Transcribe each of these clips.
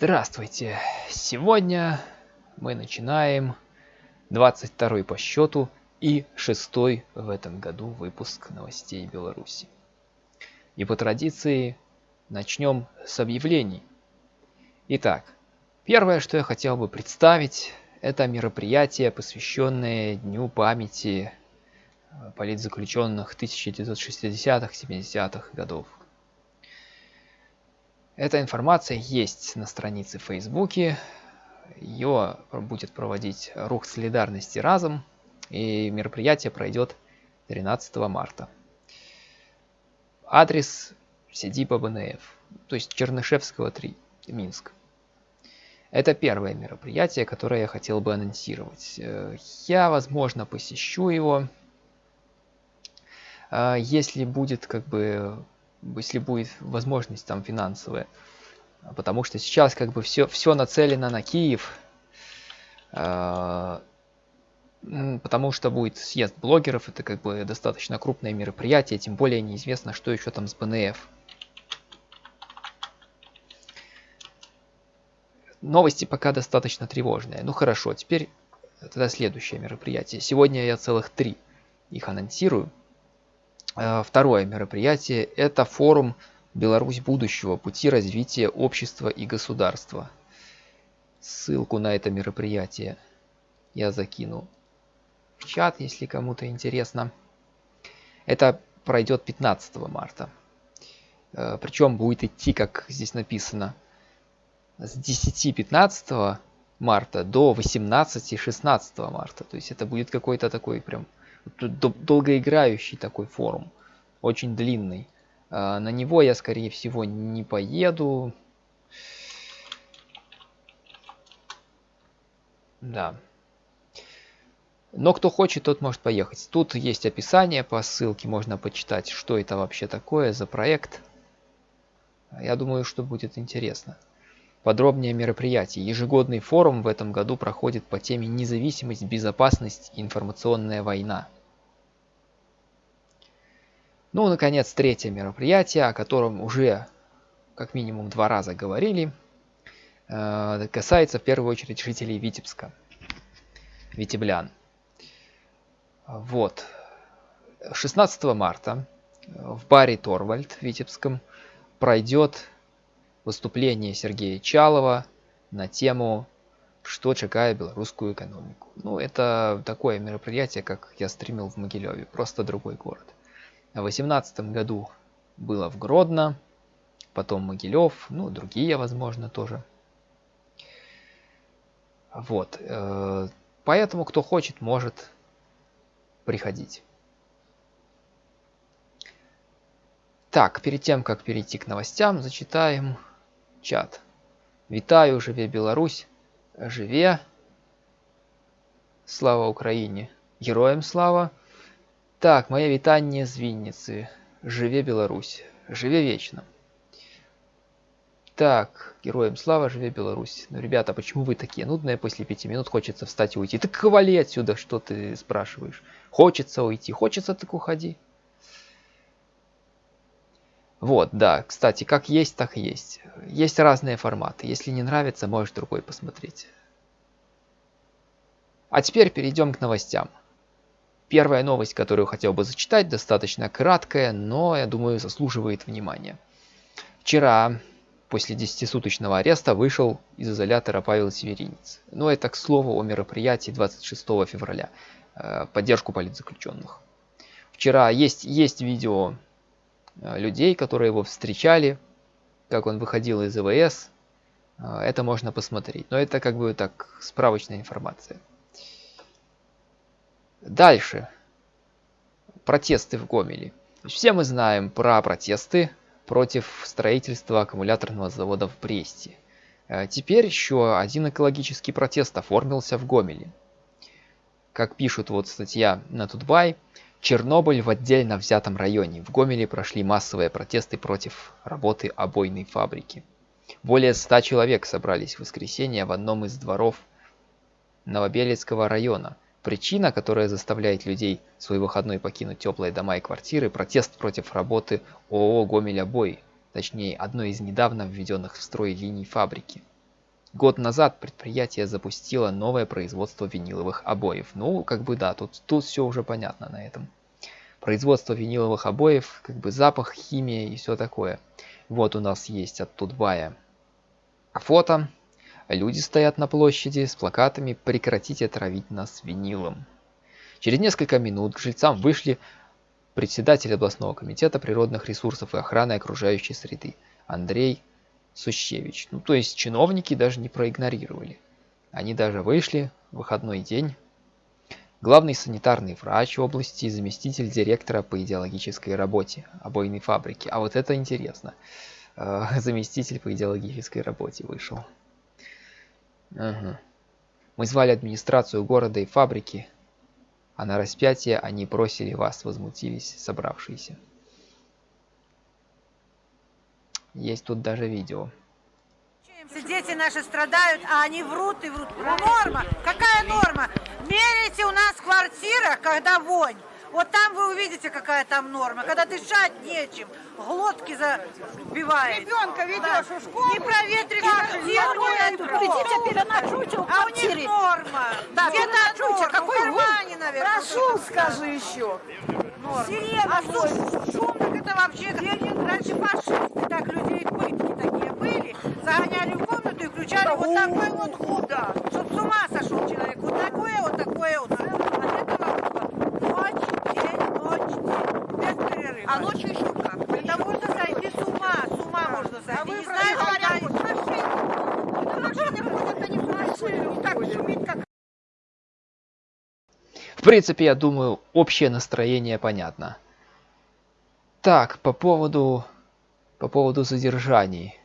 Здравствуйте! Сегодня мы начинаем 22 по счету и шестой в этом году выпуск новостей Беларуси. И по традиции начнем с объявлений. Итак, первое, что я хотел бы представить, это мероприятие, посвященное Дню памяти политзаключенных 1960-70-х годов. Эта информация есть на странице Фейсбуке. Ее будет проводить рух солидарности разом. И мероприятие пройдет 13 марта. Адрес Сидипа БНФ, то есть Чернышевского 3, Минск. Это первое мероприятие, которое я хотел бы анонсировать. Я, возможно, посещу его, если будет как бы если будет возможность там финансовая. Потому что сейчас как бы все, все нацелено на Киев. А, потому что будет съезд блогеров, это как бы достаточно крупное мероприятие, тем более неизвестно, что еще там с БНФ. Новости пока достаточно тревожные. Ну хорошо, теперь тогда следующее мероприятие. Сегодня я целых три их анонсирую. Э, второе мероприятие – это форум «Беларусь будущего. Пути развития общества и государства». Ссылку на это мероприятие я закину в чат, если кому-то интересно. Это пройдет 15 марта. Э, Причем будет идти, как здесь написано, с 10-15 марта до 18-16 марта. То есть это будет какой-то такой прям долгоиграющий такой форум, очень длинный. А, на него я, скорее всего, не поеду. Да. Но кто хочет, тот может поехать. Тут есть описание по ссылке, можно почитать, что это вообще такое за проект. Я думаю, что будет интересно. Подробнее мероприятие. Ежегодный форум в этом году проходит по теме «Независимость, безопасность информационная война». Ну, наконец, третье мероприятие, о котором уже как минимум два раза говорили, э, касается в первую очередь жителей Витебска, витеблян. Вот. 16 марта в баре Торвальд в Витебском пройдет выступление Сергея Чалова на тему «Что чекает белорусскую экономику?». Ну, это такое мероприятие, как я стримил в Могилеве, просто другой город. В 2018 году было в Гродно, потом Могилев, ну, другие, возможно, тоже. Вот. Э, поэтому, кто хочет, может приходить. Так, перед тем, как перейти к новостям, зачитаем чат. Вітаю, живе Беларусь, живе. Слава Украине, Героям слава! Так, моє вітання з Вінниці. Живе Беларусь. Живе вечно. Так, героям слава, живе Беларусь. Ну, ребята, почему вы такие нудные? После пяти минут хочется встать и уйти. Так вали отсюда, что ты спрашиваешь? Хочется уйти. Хочется, так уходи. Вот, да, кстати, как есть, так и есть. Есть разные форматы. Если не нравится, можешь другой посмотреть. А теперь перейдем к новостям. Первая новость, которую хотел бы зачитать, достаточно краткая, но, я думаю, заслуживает внимания. Вчера, после 10-суточного ареста, вышел из изолятора Павел Северинец. Ну, это, к слову, о мероприятии 26 февраля. Э, поддержку политзаключенных. Вчера есть, есть видео э, людей, которые его встречали, как он выходил из ИВС. Э, это можно посмотреть. Но это как бы так справочная информация. Дальше. Протесты в Гомеле. Все мы знаем про протесты против строительства аккумуляторного завода в Бресте. Э, теперь еще один экологический протест оформился в Гомеле. Как пишут вот статья на Тутбай, Чернобыль в отдельно взятом районе. В Гомеле прошли массовые протесты против работы обойной фабрики. Более 100 человек собрались в воскресенье в одном из дворов Новобелецкого района – Причина, которая заставляет людей свой выходной покинуть теплые дома и квартиры – протест против работы ООО «Гомель Обой», точнее, одной из недавно введенных в строй линий фабрики. Год назад предприятие запустило новое производство виниловых обоев. Ну, как бы да, тут, тут все уже понятно на этом. Производство виниловых обоев, как бы запах, химия и все такое. Вот у нас есть от Тутбая фото. Люди стоят на площади с плакатами «Прекратите травить нас винилом». Через несколько минут к жильцам вышли председатель областного комитета природных ресурсов и охраны окружающей среды Андрей Сущевич. Ну, то есть чиновники даже не проигнорировали. Они даже вышли в выходной день. Главный санитарный врач области, заместитель директора по идеологической работе обойной фабрики. А вот это интересно. Э, заместитель по идеологической работе вышел. Ага. Мы звали администрацию города и фабрики, а на распятие они просили вас, возмутились собравшиеся. Есть тут даже видео. Дети наши страдают, а они врут и врут. Норма. Какая норма? Мерите у нас квартира, когда вонь. Вот там вы увидите, какая там норма. Когда дышать нечем, глотки забивает. Ребенка ведешь да. в школу. Не проветрить квартиру. А у них норма. Да, Где-то норма. Какой в кармане, наверное. Прошу, скажи еще. Норма. Сирена. А что, шум, так это вообще... Раньше фашисты так людей пытки такие были. Загоняли в комнату и включали вот такой вот. Да. Чтоб с ума сошел человек. Вот такое, вот такое вот. От этого ночь, день, ночь, день. Без перерыва. А ночью еще как? Да можно сойти с ума, с ума можно сойти. А вы не знаешь, говорят, машины. Машины ходят, они. Не так шумит, как В принципе, я думаю, общее настроение понятно. Так, по поводу, по поводу задержаний.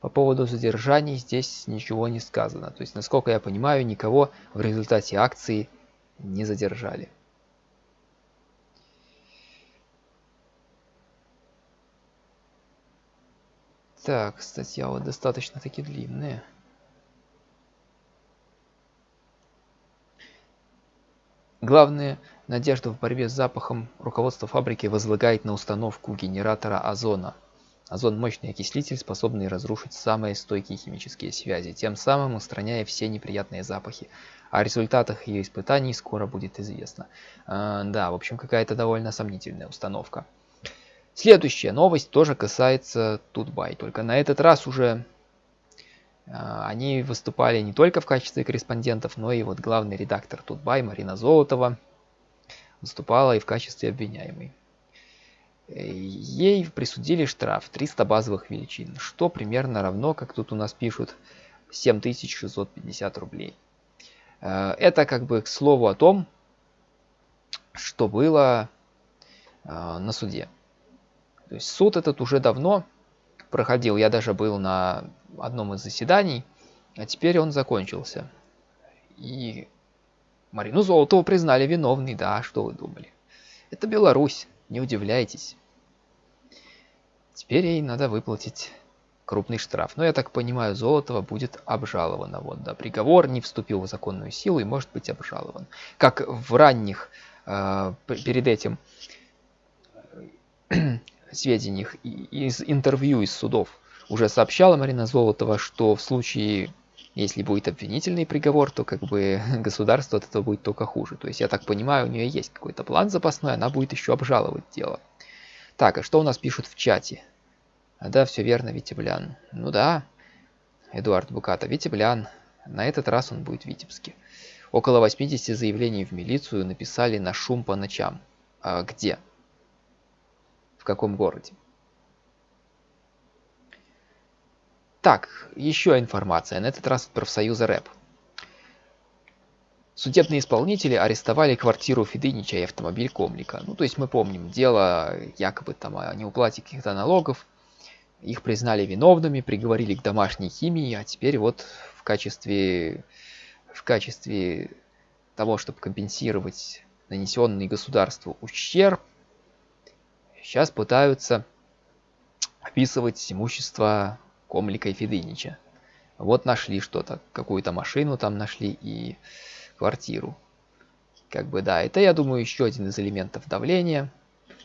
По поводу задержаний здесь ничего не сказано. То есть, насколько я понимаю, никого в результате акции не задержали. Так, статья вот достаточно таки длинная. Главная надежда в борьбе с запахом руководство фабрики возлагает на установку генератора озона. Озон – мощный окислитель, способный разрушить самые стойкие химические связи, тем самым устраняя все неприятные запахи. О результатах ее испытаний скоро будет известно. А, да, в общем, какая-то довольно сомнительная установка. Следующая новость тоже касается Тутбай, только на этот раз уже а, они выступали не только в качестве корреспондентов, но и вот главный редактор Тутбай Марина Золотова выступала и в качестве обвиняемой. Э, Ей присудили штраф 300 базовых величин, что примерно равно, как тут у нас пишут, 7650 рублей. Э, Это как бы к слову о том, что было э, на суде. То есть суд этот уже давно проходил, я даже был на одном из заседаний, а теперь он закончился. И Марину Золотову признали виновной, да, что вы думали. Это Беларусь, не удивляйтесь. Теперь ей надо выплатить крупный штраф. Но я так понимаю, Золотова будет обжалована. Вот, да, приговор не вступил в законную силу и может быть обжалован. Как в ранних, э, перед этим сведениях из интервью из судов уже сообщала Марина Золотова, что в случае, если будет обвинительный приговор, то как бы государство от этого будет только хуже. То есть, я так понимаю, у нее есть какой-то план запасной, она будет еще обжаловать дело. Так, а что у нас пишут в чате? А, да, все верно, Витеблян. Ну да, Эдуард Буката, Витеблян. На этот раз он будет в Витебске. Около 80 заявлений в милицию написали на шум по ночам. А где? Каком городе? Так, еще информация, на этот раз от профсоюза РЭП. Судебные исполнители арестовали квартиру Федынича и автомобиль Комлика. Ну, то есть мы помним дело якобы там о неуплате каких-то налогов. Их признали виновными, приговорили к домашней химии, а теперь вот в качестве, в качестве того, чтобы компенсировать нанесенный государству ущерб, сейчас пытаются описывать имущество Комлика и Федынича. Вот нашли что-то, какую-то машину там нашли и квартиру. Как бы да, это, я думаю, еще один из элементов давления.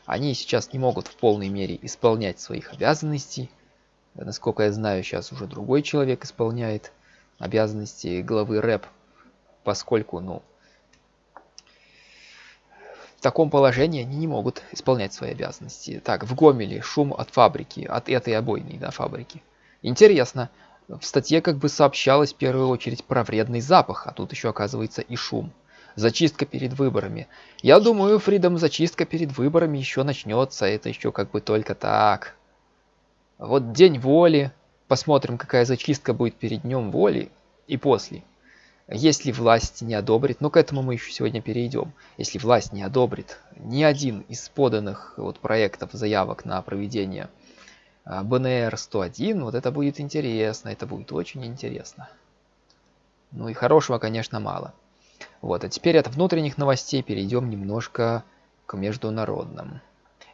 Они сейчас не могут в полной мере исполнять своих обязанностей. Насколько я знаю, сейчас уже другой человек исполняет обязанности главы рэп, поскольку, ну, в таком положении они не могут исполнять свои обязанности. Так, в Гомеле шум от фабрики, от этой обойной, да, фабрики. Интересно, в статье как бы сообщалось в первую очередь про вредный запах, а тут еще оказывается и шум. Зачистка перед выборами. Я думаю, Фридом, зачистка перед выборами еще начнется. Это еще как бы только так. Вот день воли. Посмотрим, какая зачистка будет перед днем воли и после. Если власть не одобрит, но ну, к этому мы еще сегодня перейдем. Если власть не одобрит ни один из поданных вот проектов заявок на проведение а, БНР-101, вот это будет интересно, это будет очень интересно. Ну и хорошего, конечно, мало. Вот, а теперь от внутренних новостей перейдем немножко к международным.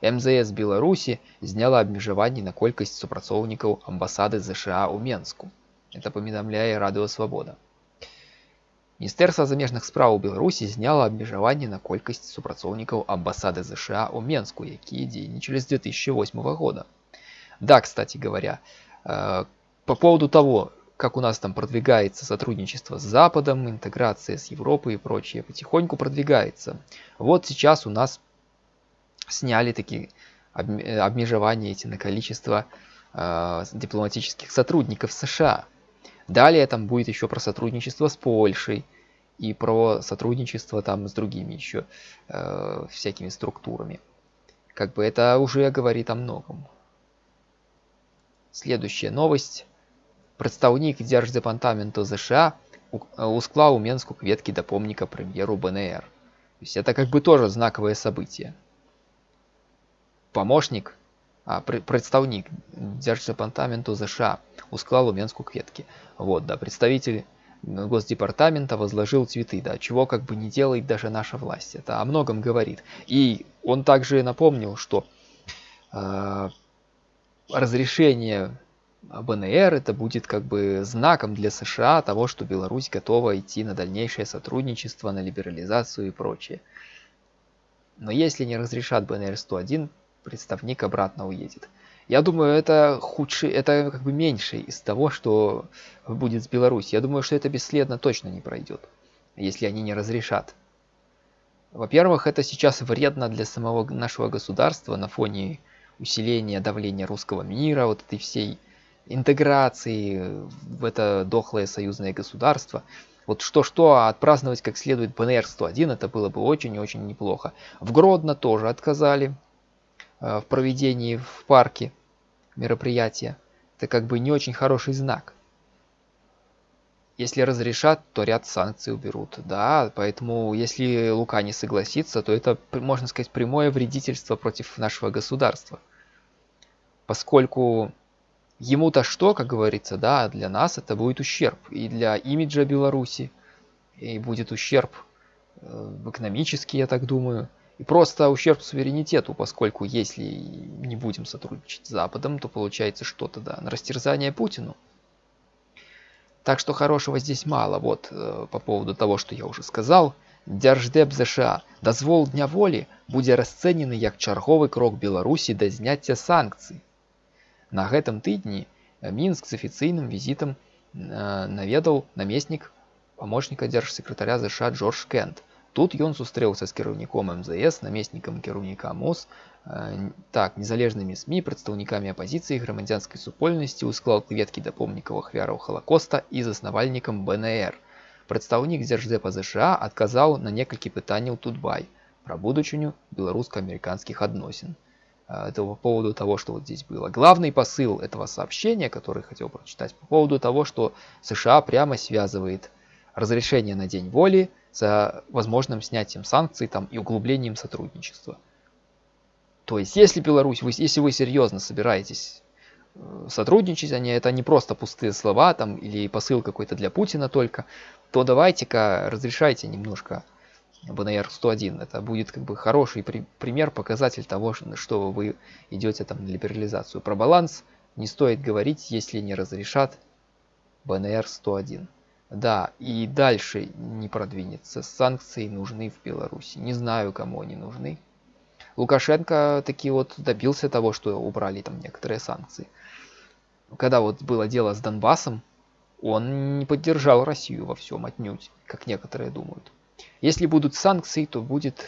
МЗС Беларуси зняла абмежаванні на колькасць супрацоўнікаў амбасады ЗША ў Менску. Это паведамляе радыё свабода. Міністэрства замежных спраў Беларусі зняла абмежаванне на колькасць супрацоўнікаў амбасады ЗША ў Менску, якія дзейнічалі з 2008 года. Да, кстати говоря, э, по поводу того, как у нас там продвигается сотрудничество с Западом, интеграция с Европой и прочее, потихоньку продвигается. Вот сейчас у нас сняли такие э, обмежевания эти на количество э, дипломатических сотрудников США. Далее там будет еще про сотрудничество с Польшей и про сотрудничество там с другими еще э, всякими структурами. Как бы это уже говорит о многом. Следующая новость. Прадстаўнік дзярждэпартаменту ЗША усклаў Менску кветки до помника премьеру БНР. То есть это как бы тоже знаковое событие. Помощник, а, представник Держдепартаменту ЗША усклал у Менску кветки. Вот, да, представитель Госдепартамента возложил цветы, да, чего как бы не делает даже наша власть. Это о многом говорит. И он также напомнил, что э, разрешение БНР это будет как бы знаком для США того, что Беларусь готова идти на дальнейшее сотрудничество, на либерализацию и прочее. Но если не разрешат БНР-101, представник обратно уедет. Я думаю, это худший, это как бы меньше из того, что будет с Беларусью. Я думаю, что это бесследно точно не пройдет, если они не разрешат. Во-первых, это сейчас вредно для самого нашего государства на фоне усиления давления русского мира, вот этой всей интеграции в это дохлое союзное государство. Вот что-что, а отпраздновать как следует БНР-101, это было бы очень и очень неплохо. В Гродно тоже отказали в проведении в парке мероприятия. Это как бы не очень хороший знак. Если разрешат, то ряд санкций уберут. Да, поэтому если Лука не согласится, то это, можно сказать, прямое вредительство против нашего государства. Поскольку ему-то что, как говорится, да, для нас это будет ущерб. И для имиджа Беларуси, и будет ущерб э, экономический, я так думаю. И просто ущерб суверенитету, поскольку если не будем сотрудничать с Западом, то получается что-то, да, на растерзание Путину. Так что хорошего здесь мало. Вот э, по поводу того, что я уже сказал. Держдеп США дозвол дня воли будзе расцэнены як чарговы крок Беларусі да зняцця санкцый. На гэтым тыдні Мінск з афіцыйным візітам э, наведаў намеснік памочніка дзяржсекретаря ЗША Джордж Кент. Тут ён сустрэўся з кіраўніком МЗС, намеснікам кіраўніка МОЗ, э, так, незалежнымі СМі, прадстаўнікамі апазіцыі грамадзянскай супольнасці ў склад кветкі да помнікаў ахвяраў Халакоста і заснавальнікам БНР. Прадстаўнік дзярждэпа ЗША адказаў на некалькі пытанняў Тутбай пра будучыню беларуска-американских адносін. Э, это по поводу того, что вот здесь было. Главный посыл этого сообщения, который хотел прочитать, по поводу того, что США прямо связывает разрешение на День воли за возможным снятием санкций там, и углублением сотрудничества. То есть, если Беларусь, вы, если вы серьезно собираетесь э, сотрудничать, они, это не просто пустые слова там, или посыл какой-то для Путина только, то давайте-ка разрешайте немножко БНР-101. Это будет как бы хороший при, пример, показатель того, что вы идете там на либерализацию. Про баланс не стоит говорить, если не разрешат БНР-101. Да, и дальше не продвинется. Санкции нужны в Беларуси. Не знаю, кому они нужны. Лукашенко таки вот добился того, что убрали там некоторые санкции. Когда вот было дело с Донбассом, Он не поддержал Россию во всем отнюдь, как некоторые думают. Если будут санкции, то будет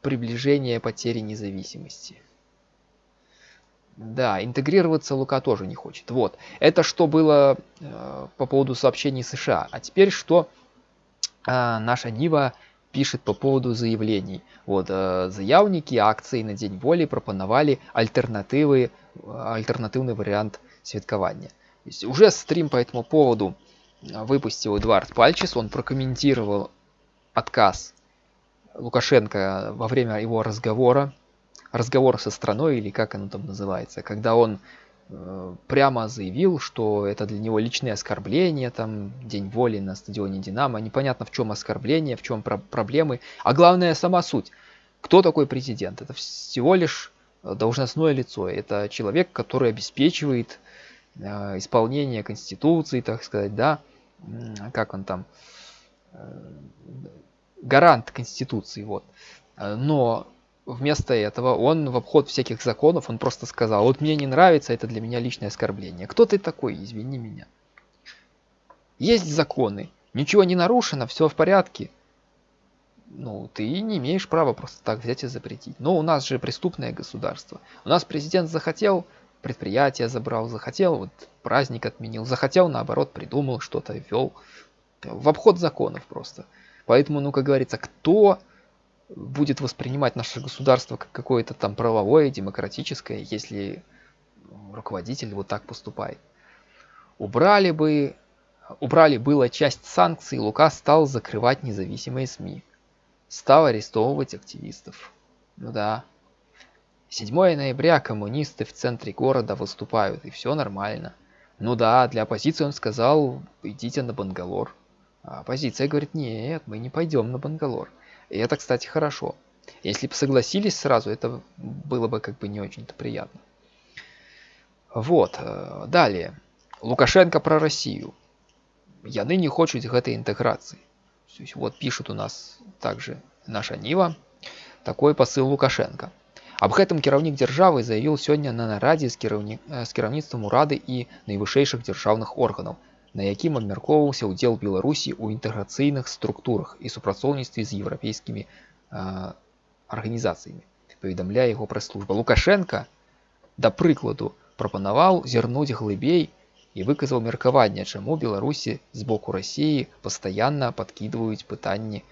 приближение потери независимости. Да, интегрироваться Лука тоже не хочет. Вот, это что было э, по поводу сообщений США. А теперь что э, наша Нива пишет по поводу заявлений. Вот, э, заявники акции на День воли пропоновали альтернативы, альтернативный вариант святкования. Уже стрим по этому поводу выпустил Эдуард Пальчис, он прокомментировал отказ Лукашенко во время его разговора разговор со страной, или как оно там называется, когда он э, прямо заявил, что это для него личные оскорбления, там, День воли на стадионе Динамо, непонятно в чем оскорбление, в чем про проблемы, а главное сама суть. Кто такой президент? Это всего лишь должностное лицо, это человек, который обеспечивает э, исполнение Конституции, так сказать, да, как он там, э, гарант Конституции, вот. Но вместо этого он в обход всяких законов, он просто сказал, вот мне не нравится, это для меня личное оскорбление. Кто ты такой, извини меня. Есть законы, ничего не нарушено, все в порядке. Ну, ты не имеешь права просто так взять и запретить. Но у нас же преступное государство. У нас президент захотел, предприятие забрал, захотел, вот праздник отменил, захотел, наоборот, придумал что-то, ввел. В обход законов просто. Поэтому, ну, как говорится, кто будет воспринимать наше государство как какое-то там правовое, демократическое, если руководитель вот так поступает. Убрали бы, убрали было часть санкций, Лука стал закрывать независимые СМИ. Стал арестовывать активистов. Ну да. 7 ноября коммунисты в центре города выступают, и все нормально. Ну да, для оппозиции он сказал, идите на Бангалор. А оппозиция говорит, нет, мы не пойдем на Бангалор. И это, кстати, хорошо. Если бы согласились сразу, это было бы как бы не очень-то приятно. Вот, э, далее. Лукашенко про Россию. Яны не хочуць гэтай інтэграцыі. Вот пишут у нас также наша Нива. Такой посыл Лукашенко. Аб гэтым кіраўнік дзяржавы заявіў сёння на нарадзе з, кіраўні... з кіраўніцтвам урады і найвышэйшых дзяржаўных органаў на якім абмяркоўваўся ўдзел беларусі ў інтэграцыйных структурах і супрацоўніцтве з еўрапейскімі арганізацыямі. Паведамляе яго прэс-служба. Лукашенко да прыкладу прапанаваў зірнуць глыбей і выказаў меркаванне чаму беларусі з боку рассіі пастаянна падкідваюць пытанні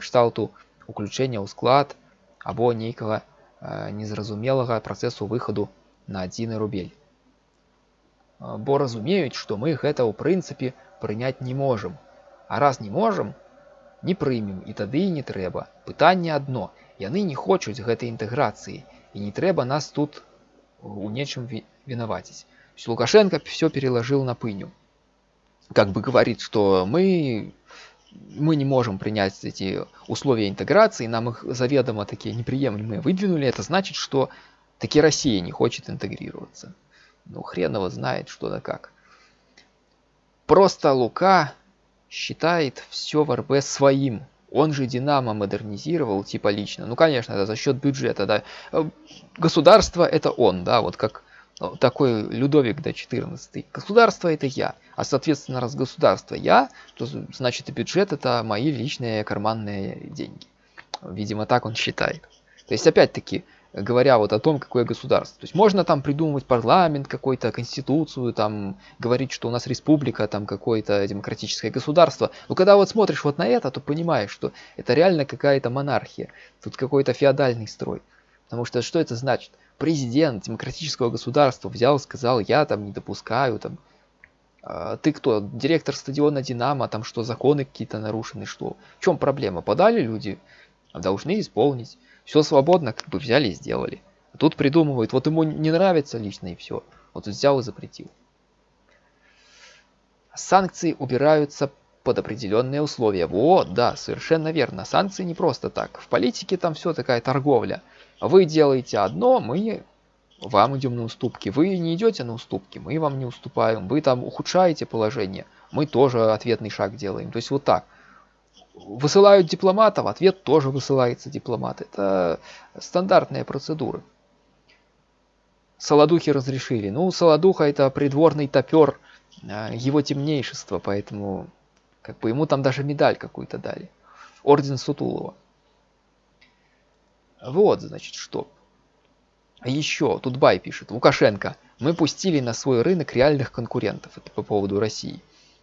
кшталту уключэння ў склад або нейкага незразумелага працэсу выхаду на адзіны рубель бо разумеюць што мы гэта ў прынцыпе прыняць не можам а раз не можам не прымем і тады і не трэба пытанне адно яны не хочуць гэтай інтэграцыі і не трэба нас тут у нечым вінаваціць лукашенко все переложил на пыню как бы говорит что мы мы не можем принять эти условия интеграции нам их заведомо такие неприемлемые выдвинули это значит что таки россия не хочет интегрироваться ну, хрен его знает, что да как. Просто Лука считает все в РБ своим. Он же Динамо модернизировал, типа лично. Ну, конечно, это за счет бюджета, да. Э, государство это он, да, вот как ну, такой Людовик до 14. Государство это я. А соответственно, раз государство я, то значит и бюджет это мои личные карманные деньги. Видимо, так он считает. То есть, опять-таки, говоря вот о том, какое государство. То есть можно там придумывать парламент какой-то, конституцию, там говорить, что у нас республика, там какое-то демократическое государство. Но когда вот смотришь вот на это, то понимаешь, что это реально какая-то монархия. Тут какой-то феодальный строй. Потому что что это значит? Президент демократического государства взял, сказал, я там не допускаю, там, а, ты кто, директор стадиона Динамо, там что, законы какие-то нарушены, что? В чем проблема? Подали люди, должны исполнить. Все свободно, как бы взяли и сделали. А тут придумывают, вот ему не нравится лично и все. Вот взял и запретил. Санкции убираются под определенные условия. Вот, да, совершенно верно. Санкции не просто так. В политике там все такая торговля. Вы делаете одно, мы вам идем на уступки. Вы не идете на уступки, мы вам не уступаем. Вы там ухудшаете положение, мы тоже ответный шаг делаем. То есть вот так высылают дипломата, в ответ тоже высылается дипломат. Это стандартная процедура. Солодухи разрешили. Ну, Солодуха это придворный топер а, его темнейшество, поэтому как бы ему там даже медаль какую-то дали. Орден Сутулова. Вот, значит, что. Еще, тут Бай пишет, Лукашенко, мы пустили на свой рынок реальных конкурентов, это по поводу России.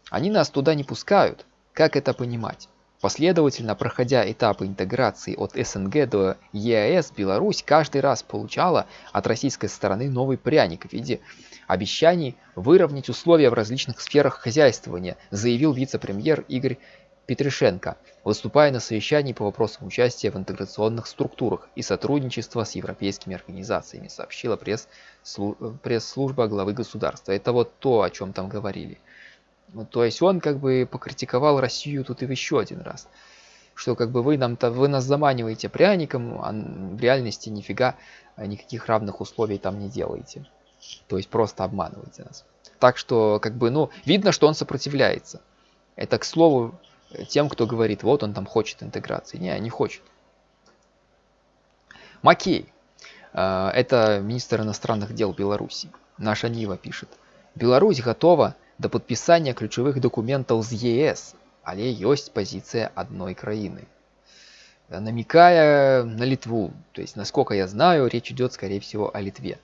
Они нас туда не пускают. Как это понимать? Последовательно проходя этапы интеграции от СНГ до ЕАЭС, Беларусь каждый раз получала от российской стороны новый пряник в виде обещаний выровнять условия в различных сферах хозяйствования, заявил вице-премьер Игорь Петришенко, выступая на совещании по вопросам участия в интеграционных структурах и сотрудничества с европейскими организациями, сообщила пресс-служба главы государства. Это вот то, о чем там говорили. Ну, то есть он как бы покритиковал Россию тут и еще один раз. Что как бы вы нам-то вы нас заманиваете пряником, а в реальности нифига а, никаких равных условий там не делаете. То есть просто обманываете нас. Так что как бы, ну, видно, что он сопротивляется. Это, к слову, тем, кто говорит, вот он там хочет интеграции. Не, не хочет. Макей. А, это министр иностранных дел Беларуси. Наша Нива пишет. Беларусь готова да падпісання ключавых дакументаў з ЕС, але ёсць пазіцыя адной краіны. Намекая на Литву, то есть, насколько я знаю, речь идет, скорее всего, о Литве.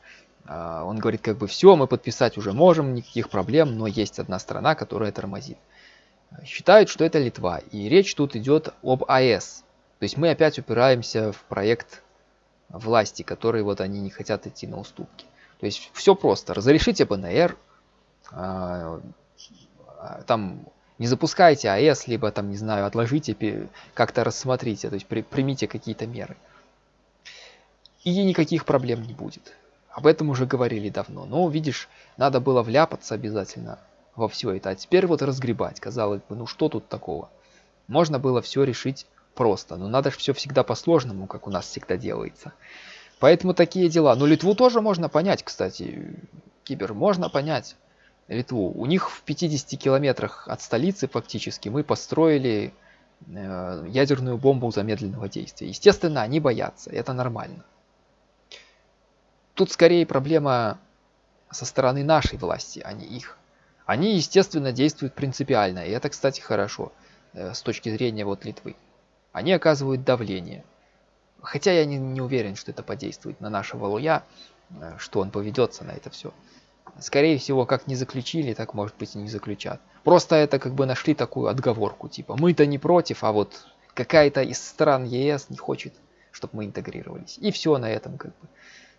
А, он говорит, как бы все, мы подписать уже можем, никаких проблем, но есть одна страна, которая тормозит. Считают, что это Литва, и речь тут идет об АЭС. То есть мы опять упираемся в проект власти, который вот они не хотят идти на уступки. То есть все просто. Разрешите БНР, а, там не запускайте АЭС, либо там, не знаю, отложите, как-то рассмотрите, то есть при, примите какие-то меры. И никаких проблем не будет. Об этом уже говорили давно. Но, видишь, надо было вляпаться обязательно во все это. А теперь вот разгребать. Казалось бы, ну что тут такого? Можно было все решить просто. Но надо же все всегда по-сложному, как у нас всегда делается. Поэтому такие дела. Но Литву тоже можно понять, кстати. Кибер можно понять. Литву. У них в 50 километрах от столицы фактически мы построили э, ядерную бомбу замедленного действия. Естественно, они боятся, это нормально. Тут скорее проблема со стороны нашей власти, а не их. Они, естественно, действуют принципиально, и это, кстати, хорошо э, с точки зрения вот Литвы. Они оказывают давление. Хотя я не, не уверен, что это подействует на нашего Луя, э, что он поведется на это все. Скорее всего, как не заключили, так может быть и не заключат. Просто это как бы нашли такую отговорку, типа мы-то не против, а вот какая-то из стран ЕС не хочет, чтобы мы интегрировались. И все на этом как бы.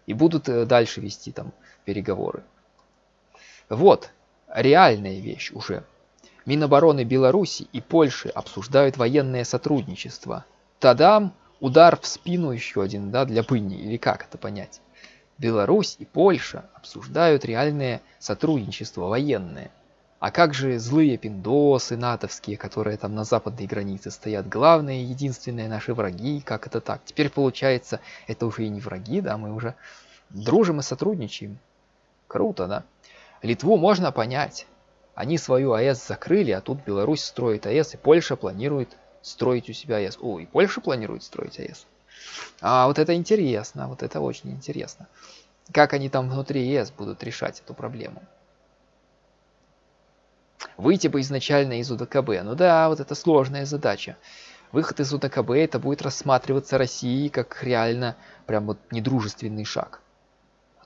И будут э, дальше вести там переговоры. Вот, реальная вещь уже. Минобороны Беларуси и Польши обсуждают военное сотрудничество. Тадам, удар в спину еще один, да, для пыни, или как это понять? Беларусь и Польша обсуждают реальное сотрудничество военное. А как же злые пиндосы натовские, которые там на западной границе стоят, главные единственные наши враги, как это так? Теперь получается, это уже и не враги, да, мы уже дружим и сотрудничаем. Круто, да? Литву можно понять. Они свою АЭС закрыли, а тут Беларусь строит АЭС, и Польша планирует строить у себя АЭС. О, и Польша планирует строить АЭС. А вот это интересно, вот это очень интересно. Как они там внутри ЕС будут решать эту проблему? Выйти бы изначально из УДКБ. Ну да, вот это сложная задача. Выход из УДКБ это будет рассматриваться Россией как реально прям вот недружественный шаг.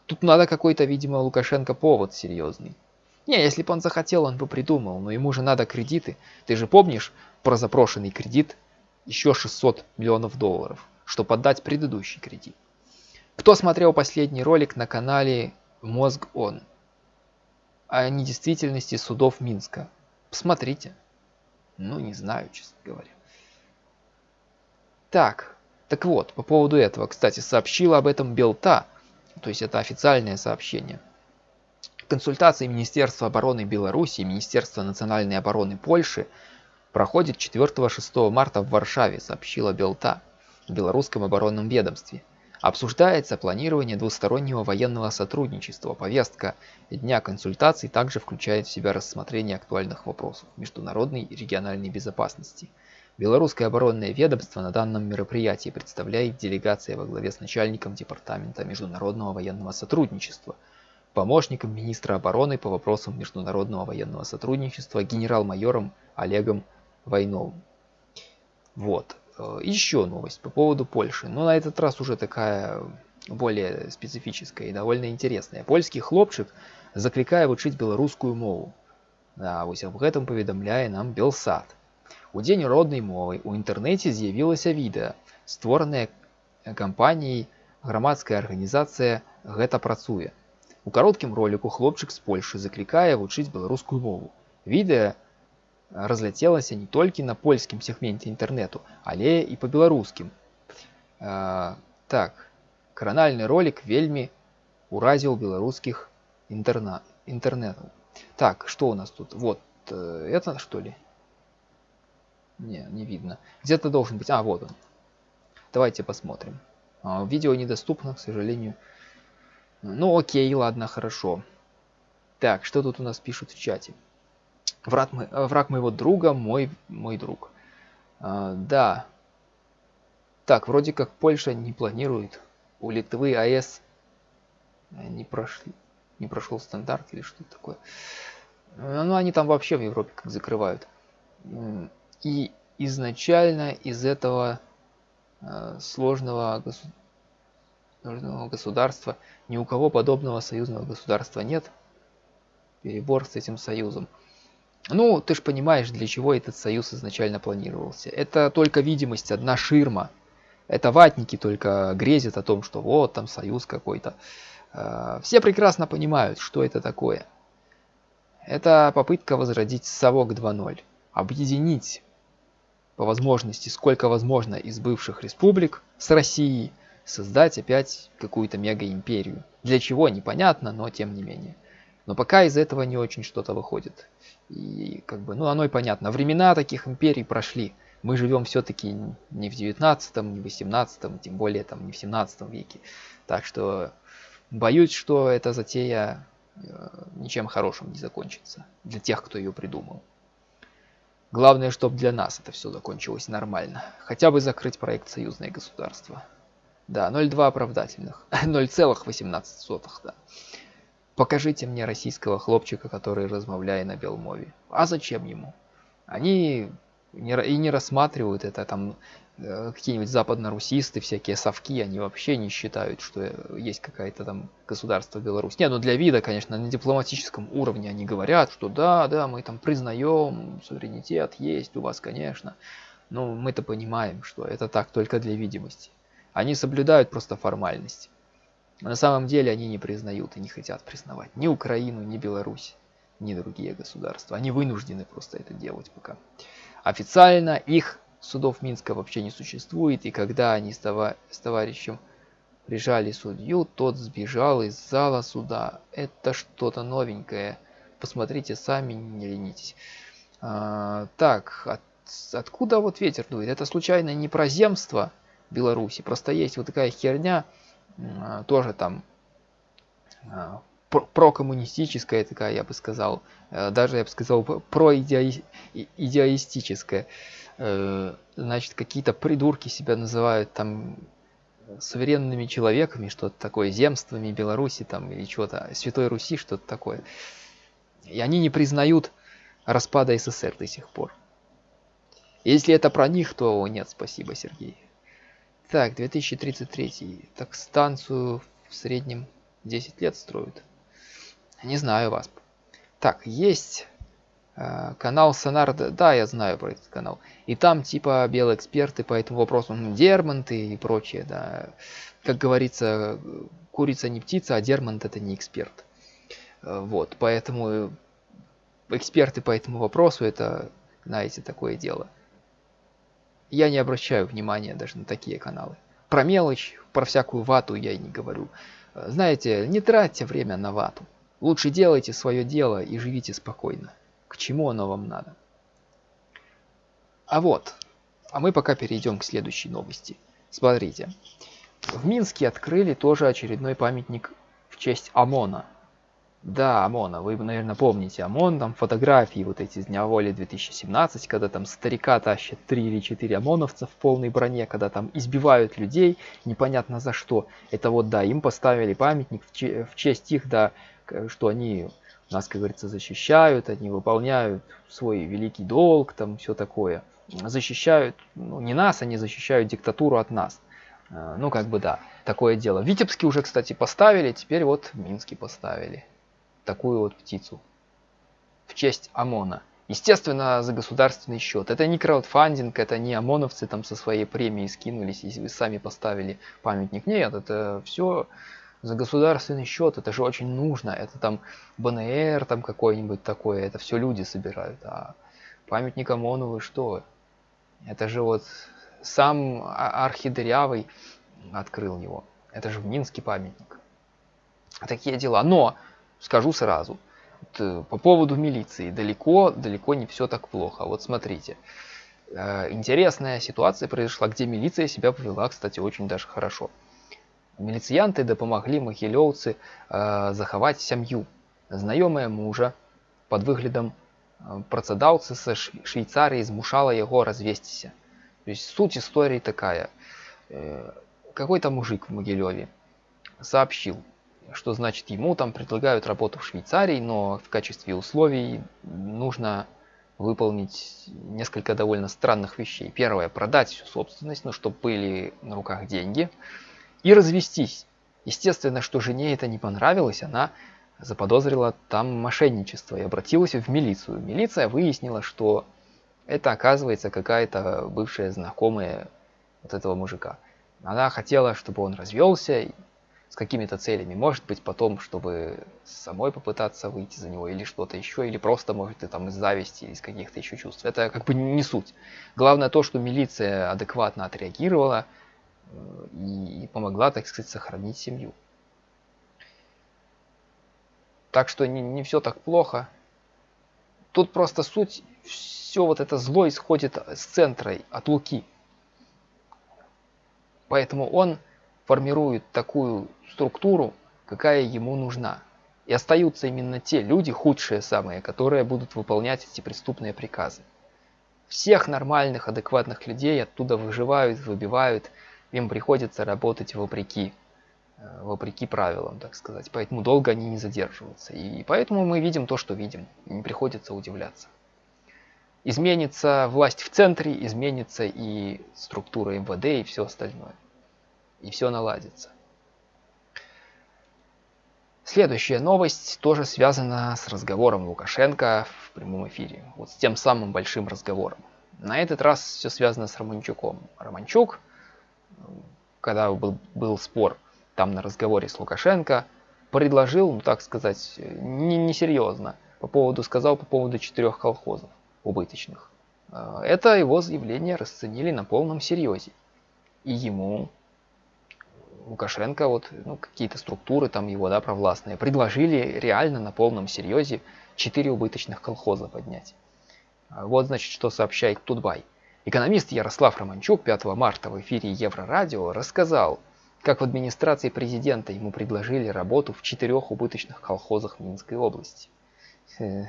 Тут надо какой-то, видимо, Лукашенко повод серьезный. Не, если бы он захотел, он бы придумал, но ему же надо кредиты. Ты же помнишь про запрошенный кредит еще 600 миллионов долларов? Чтобы отдать предыдущий кредит. Кто смотрел последний ролик на канале Мозг Он о недействительности судов Минска? Посмотрите. Ну, не знаю, честно говоря. Так, так вот, по поводу этого, кстати, сообщила об этом Белта, то есть это официальное сообщение. Консультации Министерства обороны Беларуси и Министерства национальной обороны Польши проходит 4-6 марта в Варшаве, сообщила Белта в белорусском оборонном ведомстве. Обсуждается планирование двустороннего военного сотрудничества. Повестка дня консультаций также включает в себя рассмотрение актуальных вопросов международной и региональной безопасности. Белорусское оборонное ведомство на данном мероприятии представляет делегация во главе с начальником Департамента международного военного сотрудничества помощником министра обороны по вопросам международного военного сотрудничества генерал-майором Олегом Войновым. Вот. Э, Еще новость по поводу Польши. Но на этот раз уже такая более специфическая и довольно интересная. Польский хлопчик закликае вучыць беларускую мову. Да, вось аб гэтым паведамляе нам Белсад. У дзень роднай мовы у інтэрнэце з'явілася відэа, створанае кампаніяй грамадская арганізацыя гэта працуе. У кароткім роліку хлопчык з Польшы заклікае вучыць беларускую мову. Відэа разляцелася не толькі на польскім сегменте інтэрнэту, але і па беларускім. Так, кранальны ролик вельмі уразіў беларускіх интерна интернетов. Так, что у нас тут? Вот, э, это что ли? Не, не видно. Где-то должен быть. А, вот он. Давайте посмотрим. А, видео недоступно, к сожалению. Ну, окей, ладно, хорошо. Так, что тут у нас пишут в чате? Враг, мо... враг моего друга, мой, мой друг. А, да. Так, вроде как Польша не планирует. У Литвы АЭС не прошли не прошел стандарт или что-то такое. Э, ну, они там вообще в Европе как закрывают. И изначально из этого э, сложного, сложного государства ни у кого подобного союзного государства нет. Перебор с этим союзом. Ну, ты же понимаешь, для чего этот союз изначально планировался. Это только видимость, одна ширма. Это ватники только грезят о том, что вот там союз какой-то. Э, все прекрасно понимают, что это такое. Это попытка возродить совок 2.0, объединить по возможности сколько возможно из бывших республик с Россией, создать опять какую-то мега-империю. Для чего, непонятно, но тем не менее. Но пока из этого не очень что-то выходит. И как бы, ну оно и понятно. Времена таких империй прошли. Мы живем все-таки не в 19 не в 18 тем более там не в 17 веке. Так что Боюсь, что эта затея э, ничем хорошим не закончится для тех, кто ее придумал. Главное, чтобы для нас это все закончилось нормально. Хотя бы закрыть проект «Союзное государство». Да, 0,2 оправдательных. 0,18, да. Покажите мне российского хлопчика, который размовляет на белмове. А зачем ему? Они и не рассматривают это там Э, какие-нибудь западно-русисты, всякие совки, они вообще не считают, что есть какая-то там государство Беларусь. Не, ну для вида, конечно, на дипломатическом уровне они говорят, что да, да, мы там признаем, суверенитет есть у вас, конечно. Но мы-то понимаем, что это так только для видимости. Они соблюдают просто формальность. На самом деле они не признают и не хотят признавать ни Украину, ни Беларусь, ни другие государства. Они вынуждены просто это делать пока. Официально их судов Минска вообще не существует, и когда они с, товар с товарищем прижали судью, тот сбежал из зала суда. Это что-то новенькое. Посмотрите сами, не ленитесь. А, так, от, откуда вот ветер дует? Это случайно не про земство Беларуси? Просто есть вот такая херня, тоже там а, прокоммунистическая такая, я бы сказал. А, даже, я бы сказал, проидеалистическая. Э, значит, какие-то придурки себя называют там суверенными человеками, что-то такое, земствами Беларуси там или что-то, Святой Руси, что-то такое. И они не признают распада СССР до сих пор. Если это про них, то нет, спасибо, Сергей. Так, 2033. Так, станцию в среднем 10 лет строят. Не знаю вас. Так, есть Э, канал Сонар, да, я знаю про этот канал. И там типа белые эксперты по этому вопросу, ну, Дерманты и прочее, да. Как говорится, курица не птица, а Дермант это не эксперт. Э, вот, поэтому эксперты по этому вопросу это, знаете, такое дело. Я не обращаю внимания даже на такие каналы. Про мелочь, про всякую вату я и не говорю. Э, знаете, не тратьте время на вату. Лучше делайте свое дело и живите спокойно. К чему оно вам надо? А вот, а мы пока перейдем к следующей новости. Смотрите, в Минске открыли тоже очередной памятник в честь ОМОНа. Да, ОМОНа, вы, наверное, помните ОМОН, там фотографии вот эти с Дня воли 2017, когда там старика тащат 3 или 4 ОМОНовца в полной броне, когда там избивают людей, непонятно за что. Это вот, да, им поставили памятник в, честь их, да, что они нас, как говорится, защищают, они выполняют свой великий долг, там все такое. Защищают, ну, не нас, они защищают диктатуру от нас. Э, ну, как бы да, такое дело. В Витебске уже, кстати, поставили, теперь вот в Минске поставили такую вот птицу в честь ОМОНа. Естественно, за государственный счет. Это не краудфандинг, это не ОМОНовцы там со своей премией скинулись и сами поставили памятник. Нет, это все за государственный счет, это же очень нужно. Это там БНР там какой-нибудь такое, это все люди собирают. А памятник ОМОНу вы что? Это же вот сам а, архидырявый открыл его. Это же в Минске памятник. Такие дела. Но, скажу сразу, э, по поводу милиции, далеко, далеко не все так плохо. Вот смотрите. Э, интересная ситуация произошла, где милиция себя повела, кстати, очень даже хорошо. Милициянты допомогли могилёўцы э, захаваць сям'ю. Знаёмая мужа под выглядам э, працадаўцы са Швейцарии змушала его развесціся. То есть суть истории такая. Э, какой-то мужик в Могилеве сообщил, что значит ему там предлагают работу в Швейцарии, но в качестве условий нужно выполнить несколько довольно странных вещей. Первое, продать всю собственность, ну, чтобы были на руках деньги и развестись. Естественно, что жене это не понравилось, она заподозрила там мошенничество и обратилась в милицию. Милиция выяснила, что это оказывается какая-то бывшая знакомая вот этого мужика. Она хотела, чтобы он развелся с какими-то целями. Может быть, потом, чтобы самой попытаться выйти за него или что-то еще, или просто, может, и там из зависти, из каких-то еще чувств. Это как бы не суть. Главное то, что милиция адекватно отреагировала, и, помогла, так сказать, сохранить семью. Так что не, не все так плохо. Тут просто суть, все вот это зло исходит с центра, от Луки. Поэтому он формирует такую структуру, какая ему нужна. И остаются именно те люди, худшие самые, которые будут выполнять эти преступные приказы. Всех нормальных, адекватных людей оттуда выживают, выбивают, им приходится работать вопреки, э, вопреки правилам, так сказать. Поэтому долго они не задерживаются. И поэтому мы видим то, что видим. И не приходится удивляться. Изменится власть в центре, изменится и структура МВД и все остальное. И все наладится. Следующая новость тоже связана с разговором Лукашенко в прямом эфире. Вот с тем самым большим разговором. На этот раз все связано с Романчуком. Романчук – когда был, был спор там на разговоре с Лукашенко, предложил, ну так сказать, не, несерьезно, по поводу, сказал по поводу четырех колхозов убыточных. А, это его заявление расценили на полном серьезе. И ему, Лукашенко, вот ну, какие-то структуры там его, да, провластные, предложили реально на полном серьезе четыре убыточных колхоза поднять. А, вот, значит, что сообщает Тутбай. Экономист Ярослав Романчук 5 марта в эфире Еврорадио рассказал, как в администрации президента ему предложили работу в четырех убыточных колхозах Минской области. Э,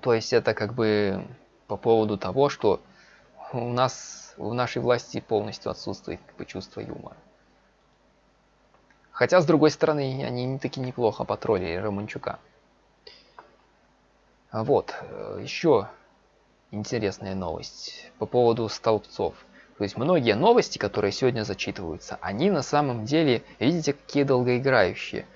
то есть это как бы по поводу того, что у нас в нашей власти полностью отсутствует чувство юмора. Хотя, с другой стороны, они таки неплохо потроллили Романчука. Вот, э, еще интересная новость по поводу столбцов. То есть многие новости, которые сегодня зачитываются, они на самом деле, видите, какие долгоиграющие.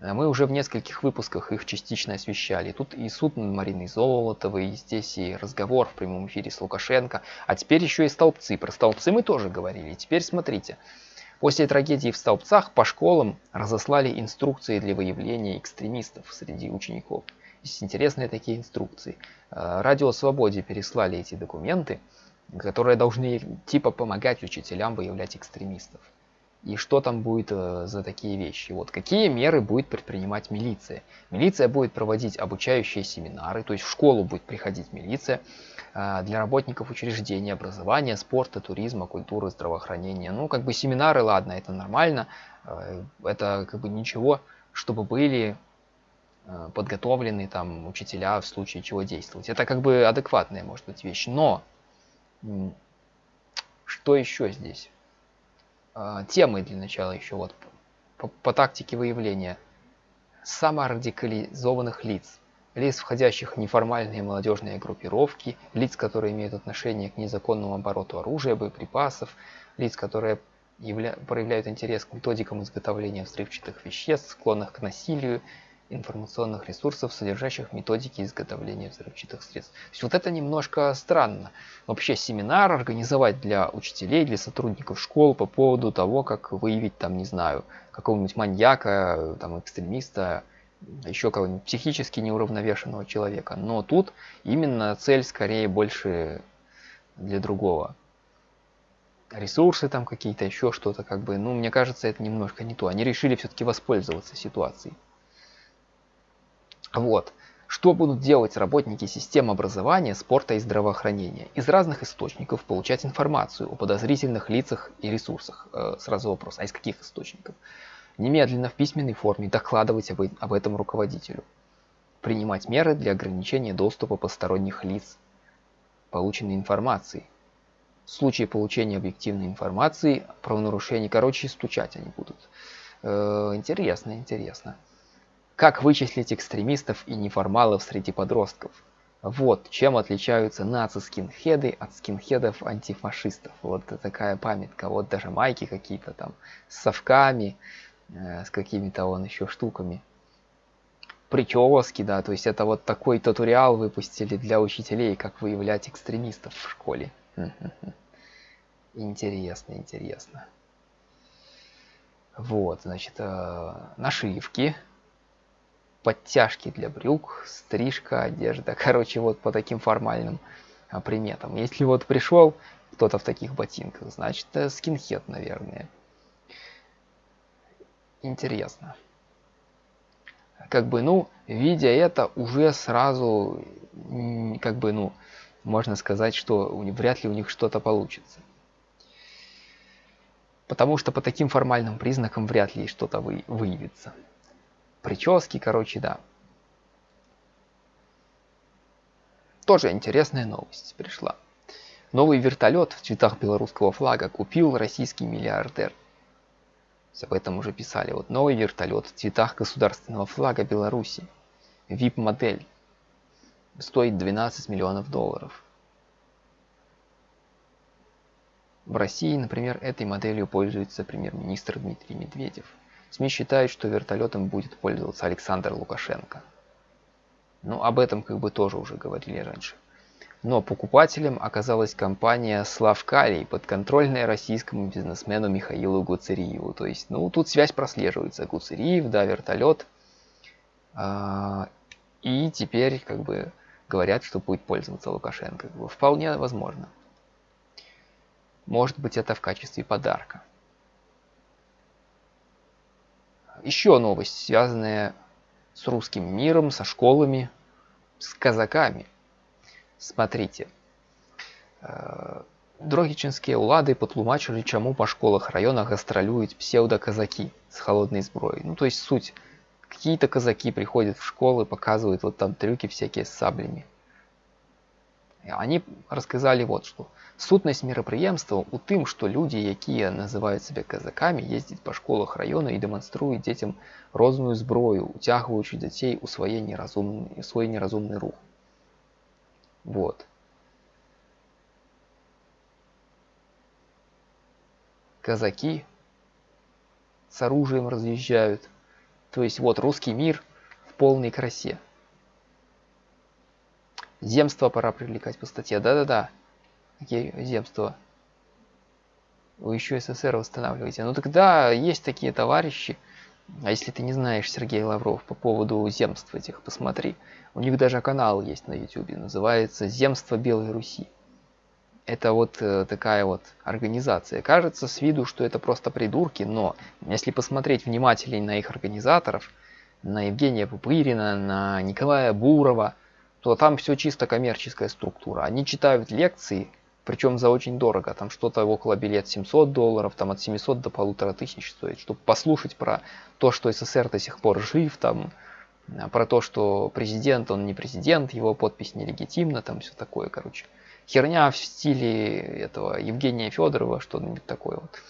Э, мы уже в нескольких выпусках их частично освещали. Тут и суд над Мариной Золотовой, и здесь и разговор в прямом эфире с Лукашенко. А теперь еще и столбцы. Про столбцы мы тоже говорили. Теперь смотрите. После трагедии в столбцах по школам разослали инструкции для выявления экстремистов среди учеников. Есть интересные такие инструкции. Э, Радио Свободе переслали эти документы, которые должны типа помогать учителям выявлять экстремистов. И что там будет э, за такие вещи? Вот какие меры будет предпринимать милиция? Милиция будет проводить обучающие семинары, то есть в школу будет приходить милиция э, для работников учреждений образования, спорта, туризма, культуры, здравоохранения. Ну, как бы семинары, ладно, это нормально, это как бы ничего, чтобы были Э, подготовленные там учителя в случае чего действовать. Это как бы адекватная может быть вещь. Но что еще здесь? А, темы для начала еще вот по, по тактике выявления. саморадикализованных лиц, лиц, входящих в неформальные молодежные группировки, лиц, которые имеют отношение к незаконному обороту оружия, боеприпасов, лиц, которые явля... проявляют интерес к методикам изготовления взрывчатых веществ, склонных к насилию, информационных ресурсов, содержащих методики изготовления взрывчатых средств. То есть вот это немножко странно. Вообще семинар организовать для учителей, для сотрудников школ по поводу того, как выявить там, не знаю, какого-нибудь маньяка, там, экстремиста, еще кого-нибудь психически неуравновешенного человека. Но тут именно цель скорее больше для другого. Ресурсы там какие-то, еще что-то как бы. Ну, мне кажется, это немножко не то. Они решили все-таки воспользоваться ситуацией. Вот. Что будут делать работники систем образования, спорта и здравоохранения? Из разных источников получать информацию о подозрительных лицах и ресурсах. Э, сразу вопрос, а из каких источников? Немедленно в письменной форме докладывать об, этом руководителю. Принимать меры для ограничения доступа посторонних лиц полученной информации. В случае получения объективной информации, правонарушений, короче, стучать они будут. Э, интересно, интересно. Как вычислить экстремистов и неформалов среди подростков? Вот чем отличаются наци-скинхеды от скинхедов-антифашистов. Вот такая памятка. Вот даже майки какие-то там с совками, э, с какими-то вон еще штуками. Прически, да, то есть это вот такой туториал выпустили для учителей, как выявлять экстремистов в школе. Интересно, интересно. Вот, значит, э, нашивки подтяжки для брюк, стрижка, одежда. Короче, вот по таким формальным а, приметам. Если вот пришел кто-то в таких ботинках, значит это скинхед, наверное. Интересно. Как бы, ну, видя это, уже сразу, как бы, ну, можно сказать, что вряд ли у них что-то получится. Потому что по таким формальным признакам вряд ли что-то вы, выявится прически, короче, да. Тоже интересная новость пришла. Новый вертолет в цветах белорусского флага купил российский миллиардер. Об этом уже писали. Вот новый вертолет в цветах государственного флага Беларуси. VIP-модель. Стоит 12 миллионов долларов. В России, например, этой моделью пользуется премьер-министр Дмитрий Медведев. СМИ считают, что вертолетом будет пользоваться Александр Лукашенко. Ну, об этом как бы тоже уже говорили раньше. Но покупателем оказалась компания Славкалий, подконтрольная российскому бизнесмену Михаилу Гуцериеву. То есть, ну, тут связь прослеживается. Гуцериев, да, вертолет. А, и теперь, как бы, говорят, что будет пользоваться Лукашенко. Вполне возможно. Может быть, это в качестве подарка. Еще новость, связанная с русским миром, со школами, с казаками. Смотрите. Э, Дрогічинскія ўлады патлумачылі, чаму па школах района гастролюют псевдоказаки с холодной зброей. Ну, то есть суть. Какие-то казаки приходят в школы, показывают вот там трюки всякие с саблями. Они рассказали вот что. Сутнасць мерапрыемства ў тым, што людзі, якія называюць сябе казакамі, ездзяць па школах раёна і дэманструюць дзецям розную зброю, уцягваючы дзяцей у свае неразумны, свой неразумны рух. Вот. Казаки с оружием разъезжают. То есть вот русский мир в полной красе. Земство пора привлекать по статье. Да-да-да земство. Вы еще СССР восстанавливаете. Ну тогда есть такие товарищи. А если ты не знаешь Сергей Лавров по поводу земств этих, посмотри. У них даже канал есть на YouTube, называется «Земство Белой Руси». Это вот э, такая вот организация. Кажется с виду, что это просто придурки, но если посмотреть внимательнее на их организаторов, на Евгения Пупырина, на Николая Бурова, то там все чисто коммерческая структура. Они читают лекции, причем за очень дорого, там что-то около билет 700 долларов, там от 700 до полутора тысяч стоит, чтобы послушать про то, что СССР до сих пор жив, там, а, про то, что президент, он не президент, его подпись нелегитимна, там все такое, короче. Херня в стиле этого Евгения Федорова, что-нибудь такое вот.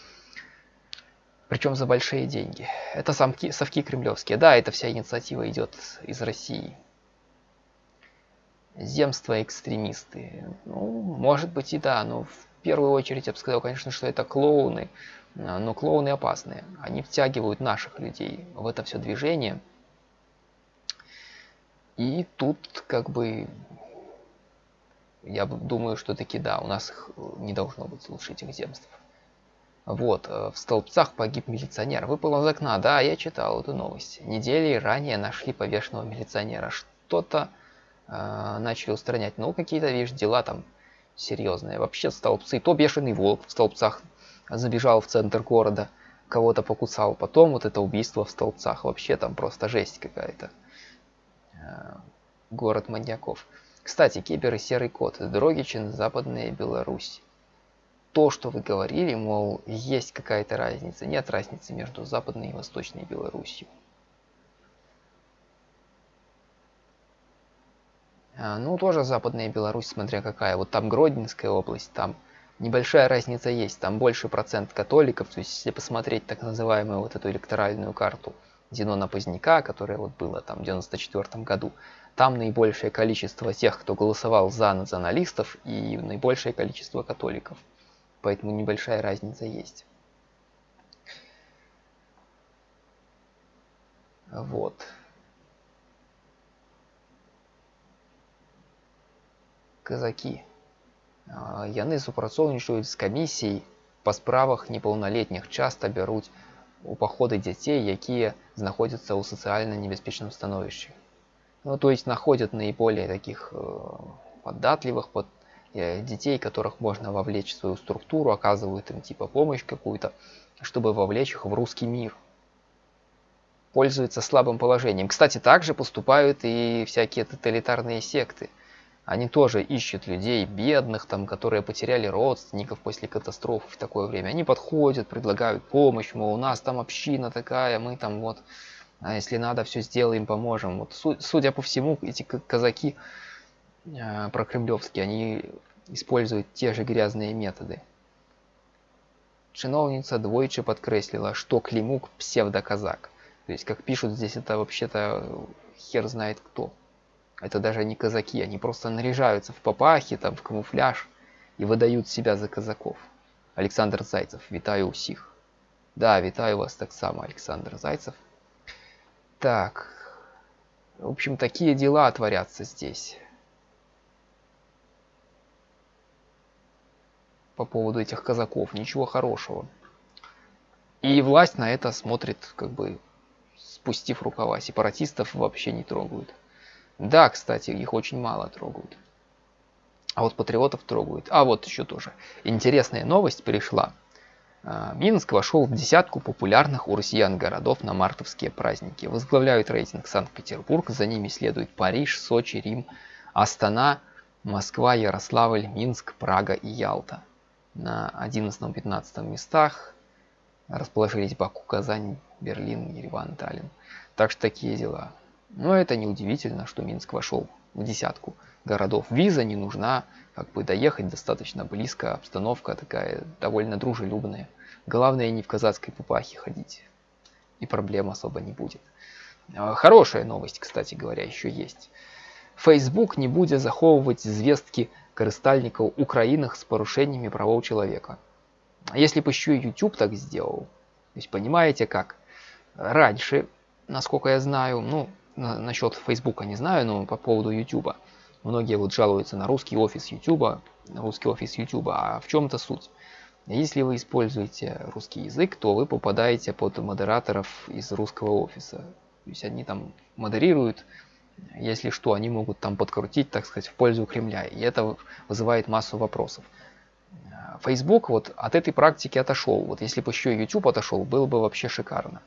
Причем за большие деньги. Это самки, совки кремлевские. Да, эта вся инициатива идет из России. Земства экстремисты. Ну, может быть и да, но в первую очередь я бы сказал, конечно, что это клоуны. Но клоуны опасные. Они втягивают наших людей в это все движение. И тут как бы я думаю, что таки да, у нас не должно быть лучше этих земств. Вот, э, в Столбцах погиб милиционер. Выпал из окна. Да, я читал эту новость. Недели ранее нашли повешенного милиционера. Что-то э, начали устранять. Ну, какие-то, видишь, дела там серьезные. Вообще столбцы. То бешеный волк в столбцах забежал в центр города, кого-то покусал. Потом вот это убийство в столбцах. Вообще там просто жесть какая-то. Э, город маньяков. Кстати, Кипер и Серый Кот. Дрогичин, Западная Беларусь то, что вы говорили, мол, есть какая-то разница. Нет разницы между Западной и Восточной Белоруссией. Ну, тоже Западная Беларусь, смотря какая. Вот там Гродненская область, там небольшая разница есть. Там больше процент католиков. То есть, если посмотреть так называемую вот эту электоральную карту Зенона Поздняка, которая вот была там в 94 году, там наибольшее количество тех, кто голосовал за националистов и наибольшее количество католиков поэтому небольшая разница есть. Вот. Казаки. Яны супрацоўнічаюць з камісій па справах неполнолетних часто бяруць у паходы дзяцей, якія знаходзяцца ў сацыяльна небяспечным становішчы. Ну, то есть находят наиболее таких э, податливых, под, Э, детей, которых можно вовлечь в свою структуру, оказывают им типа помощь какую-то, чтобы вовлечь их в русский мир. Пользуются слабым положением. Кстати, также поступают и всякие тоталитарные секты. они тоже ищут людей бедных, там, которые потеряли родственников после катастрофы в такое время. Они подходят, предлагают помощь, мол, у нас там община такая, мы там вот, а если надо, все сделаем, поможем. Вот, судя по всему, эти казаки э, прокремлевские, они используют те же грязные методы. Чиновница двойче подкреслила, что Климук псевдоказак. То есть, как пишут здесь, это вообще-то хер знает кто. Это даже не казаки, они просто наряжаются в папахи, там, в камуфляж и выдают себя за казаков. Александр Зайцев, витаю усих. Да, витаю вас так само, Александр Зайцев. Так, в общем, такие дела творятся здесь. по поводу этих казаков. Ничего хорошего. И власть на это смотрит, как бы, спустив рукава. Сепаратистов вообще не трогают. Да, кстати, их очень мало трогают. А вот патриотов трогают. А вот еще тоже. Интересная новость пришла. А, Минск вошел в десятку популярных у россиян городов на мартовские праздники. Возглавляют рейтинг Санкт-Петербург, за ними следует Париж, Сочи, Рим, Астана, Москва, Ярославль, Минск, Прага и Ялта на 11-15 местах расположились Баку, Казань, Берлин, Ереван, Таллин. Так что такие дела. Но это не удивительно, что Минск вошел в десятку городов. Виза не нужна, как бы доехать достаточно близко, обстановка такая довольно дружелюбная. Главное не в казацкой пупахе ходить, и проблем особо не будет. А, хорошая новость, кстати говоря, еще есть. Facebook не будет заховывать звездки карыстальнікаў у краінах с парушениями правоў человека. А если бы еще и YouTube так сделал, то есть понимаете как? Раньше, насколько я знаю, ну, на, насчет Фейсбука не знаю, но по поводу YouTube, многие вот жалуются на русский офис YouTube, русский офис YouTube, а в чем-то суть? Если вы используете русский язык, то вы попадаете под модераторов из русского офиса. То есть они там модерируют если что, они могут там подкрутить, так сказать, в пользу Кремля. И это вызывает массу вопросов. Facebook вот от этой практики отошел. Вот если бы еще YouTube отошел, было бы вообще шикарно.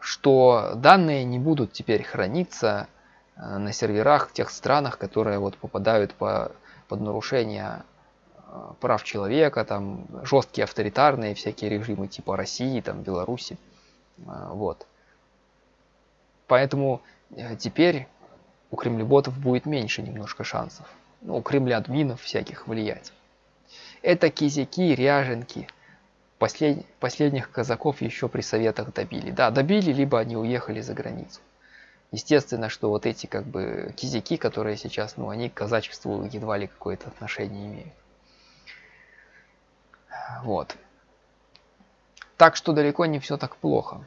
Что данные не будут теперь храниться э, на серверах в тех странах, которые вот попадают по, под нарушение э, прав человека, там жесткие авторитарные всякие режимы типа России, там Беларуси. Э, вот. Поэтому теперь у кремлеботов будет меньше немножко шансов. Ну, у кремля админов всяких влиять. Это кизяки, ряженки. Послед... Последних казаков еще при советах добили. Да, добили, либо они уехали за границу. Естественно, что вот эти как бы кизяки, которые сейчас, ну, они к казачеству едва ли какое-то отношение имеют. Вот. Так что далеко не все так плохо.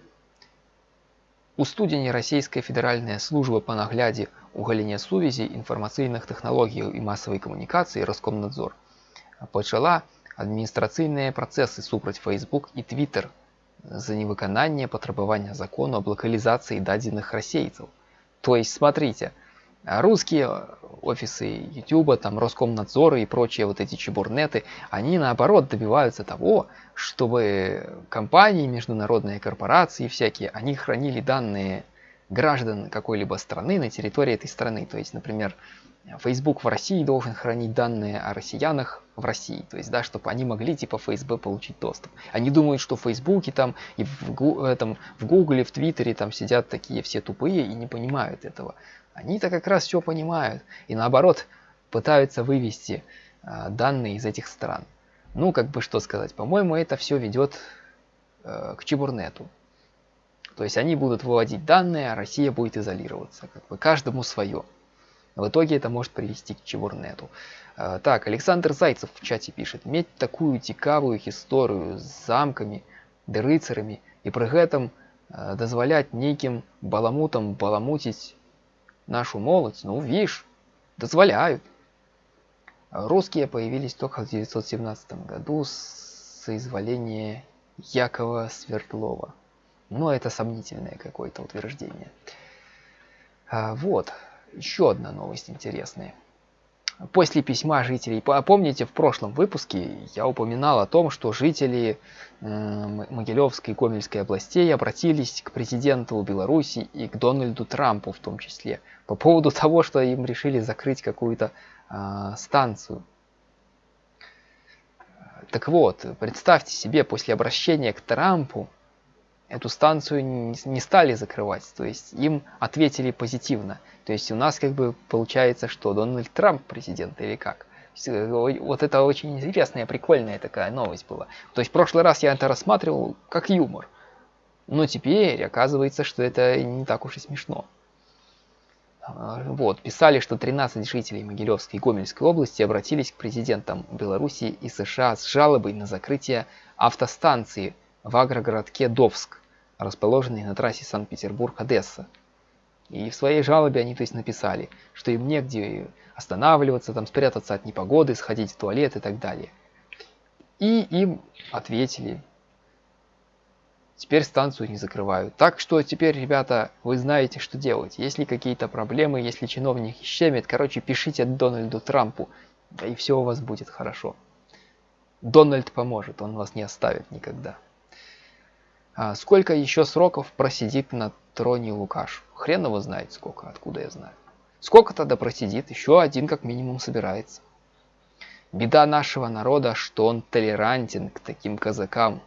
У студені Расійская федеральная служба по нагляде у галіне сувязі інфармацыйных тэхналогіяў і масавай камунікацыі Роскомнадзор пачала адміністрацыйныя працэсы супраць Facebook і Twitter за невыкананне патрабавання закону об локализации дадзеных расейцаў. То есть, смотрите, русские офисы YouTube, там Роскомнадзоры и прочие вот эти чебурнеты, они наоборот добиваются того, чтобы компании, международные корпорации всякие, они хранили данные граждан какой-либо страны на территории этой страны. То есть, например, Facebook в России должен хранить данные о россиянах в России. То есть, да, чтобы они могли типа ФСБ получить доступ. Они думают, что в Фейсбуке там и в, этом, в Гугле, в Твиттере там сидят такие все тупые и не понимают этого. Они-то как раз все понимают. И наоборот, пытаются вывести э, данные из этих стран. Ну, как бы что сказать, по-моему, это все ведет э, к чебурнету. То есть они будут выводить данные, а Россия будет изолироваться. Как бы каждому свое. В итоге это может привести к чебурнету. Э, так, Александр Зайцев в чате пишет. Иметь такую цікавую историю с замками, да рыцарями, и при этом э, дозволять неким баламутам баламутить нашу молодь, ну, видишь, дозволяют. Русские появились только в 1917 году с соизволения Якова Свердлова. Но это сомнительное какое-то утверждение. А, вот, еще одна новость интересная. После письма жителей, помните в прошлом выпуске я упоминал о том, что жители Могилевской и Гомельской областей обратились к президенту Беларуси и к Дональду Трампу в том числе по поводу того, что им решили закрыть какую-то э, станцию. Так вот, представьте себе, после обращения к Трампу эту станцию не стали закрывать, то есть им ответили позитивно. То есть у нас как бы получается, что Дональд Трамп президент или как. Э, вот это очень интересная, прикольная такая новость была. То есть в прошлый раз я это рассматривал как юмор. Но теперь оказывается, что это не так уж и смешно. А, вот, писали, что 13 жителей Могилевской и Гомельской области обратились к президентам Беларуси и США с жалобой на закрытие автостанции в агрогородке Довск расположенный на трассе Санкт-Петербург-Одесса. И в своей жалобе они то есть написали, что им негде останавливаться, там спрятаться от непогоды, сходить в туалет и так далее. И им ответили, теперь станцию не закрывают. Так что теперь, ребята, вы знаете, что делать. Если какие-то проблемы, если чиновники щемят, короче, пишите Дональду Трампу, и все у вас будет хорошо. Дональд поможет, он вас не оставит никогда. А сколько еще сроков просидит на троне Лукаш? Хрен его знает сколько, откуда я знаю. Сколько тогда просидит? Еще один как минимум собирается. Беда нашего народа, что он толерантен к таким казакам,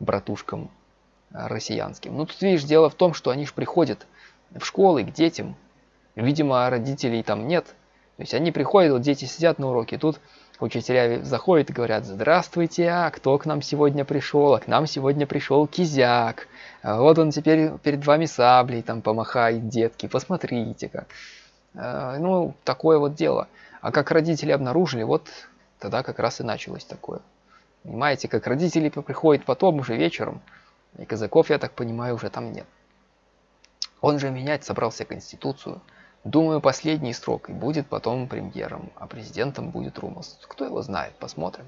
братушкам россиянским. Ну тут видишь, дело в том, что они же приходят в школы к детям. Видимо, родителей там нет. То есть они приходят, вот дети сидят на уроке, тут Учителя заходят и говорят, здравствуйте, а кто к нам сегодня пришел? А к нам сегодня пришел кизяк. А вот он теперь перед вами саблей там помахает, детки, посмотрите-ка. А, ну, такое вот дело. А как родители обнаружили, вот тогда как раз и началось такое. Понимаете, как родители приходят потом уже вечером, и казаков, я так понимаю, уже там нет. Он же менять собрался Конституцию. Думаю, последний срок и будет потом премьером, а президентом будет Румас. Кто его знает, посмотрим.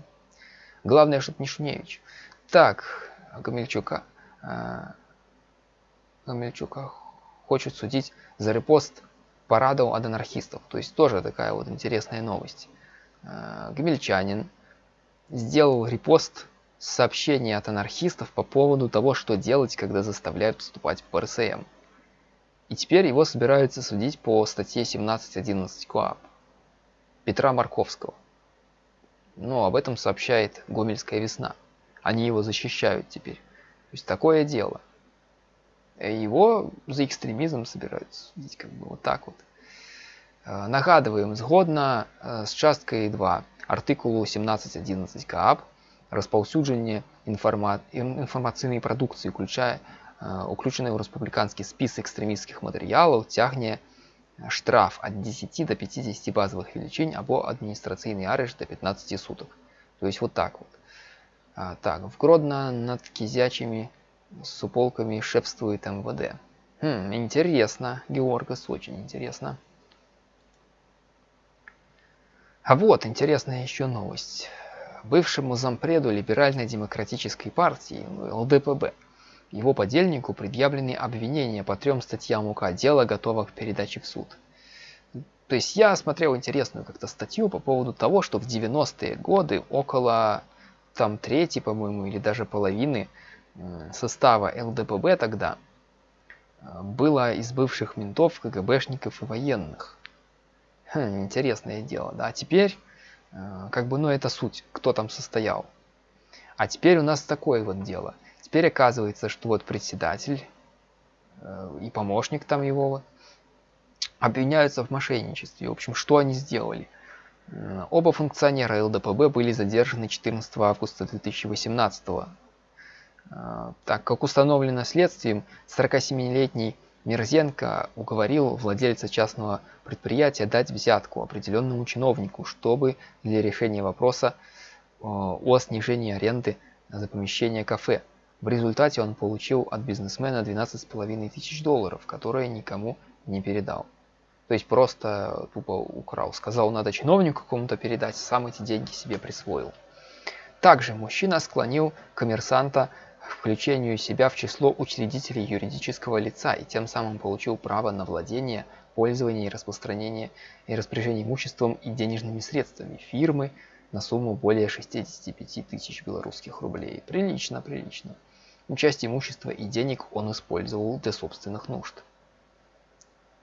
Главное, чтобы не Шуневич. Так, Гамельчука. Э, Гамельчука хочет судить за репост парадов от анархистов. То есть тоже такая вот интересная новость. Э, Гамельчанин сделал репост сообщения от анархистов по поводу того, что делать, когда заставляют вступать в РСМ. И теперь его собираются судить по статье 17.11 КОАП Петра Марковского. Но об этом сообщает Гомельская весна. Они его защищают теперь. То есть такое дело. Его за экстремизм собираются судить, как бы вот так вот. Э, нагадываем, згодна з э, часткой 2 артикулу 17.11 КАП розповсюдження інформа... інформаційної продукції, включає уключений у республіканський спис экстремистских материалов, тягне штраф от 10 до 50 базовых величин або административный арешт до 15 суток. То есть вот так вот. А, так, в Гродно над кизячими суполками шепствует МВД. Хм, интересно, Георгас, очень интересно. А вот интересная еще новость. Бывшему зампреду Либерально-демократической партии, ЛДПБ, его подельнику предъявлены обвинения по трем статьям УК «Дело готово к передаче в суд». То есть я смотрел интересную как-то статью по поводу того, что в 90-е годы около там трети, по-моему, или даже половины состава ЛДПБ тогда э, было из бывших ментов, КГБшников и военных. Хм, интересное дело, да. А теперь, э, как бы, ну это суть, кто там состоял. А теперь у нас такое вот дело. Теперь оказывается, что вот председатель э, и помощник там его обвиняются в мошенничестве. В общем, что они сделали? Оба функционера ЛДПБ были задержаны 14 августа 2018 э, так как установлено следствием, 47-летний Мерзенко уговорил владельца частного предприятия дать взятку определенному чиновнику, чтобы для решения вопроса э, о снижении аренды за помещение кафе. В результате он получил от бизнесмена 12,5 тысяч долларов, которые никому не передал. То есть просто тупо украл. Сказал, надо чиновнику какому-то передать, сам эти деньги себе присвоил. Также мужчина склонил коммерсанта к включению себя в число учредителей юридического лица и тем самым получил право на владение, пользование и распространение и распоряжение имуществом и денежными средствами фирмы на сумму более 65 тысяч белорусских рублей. Прилично, прилично. Часть имущества и денег он использовал для собственных нужд.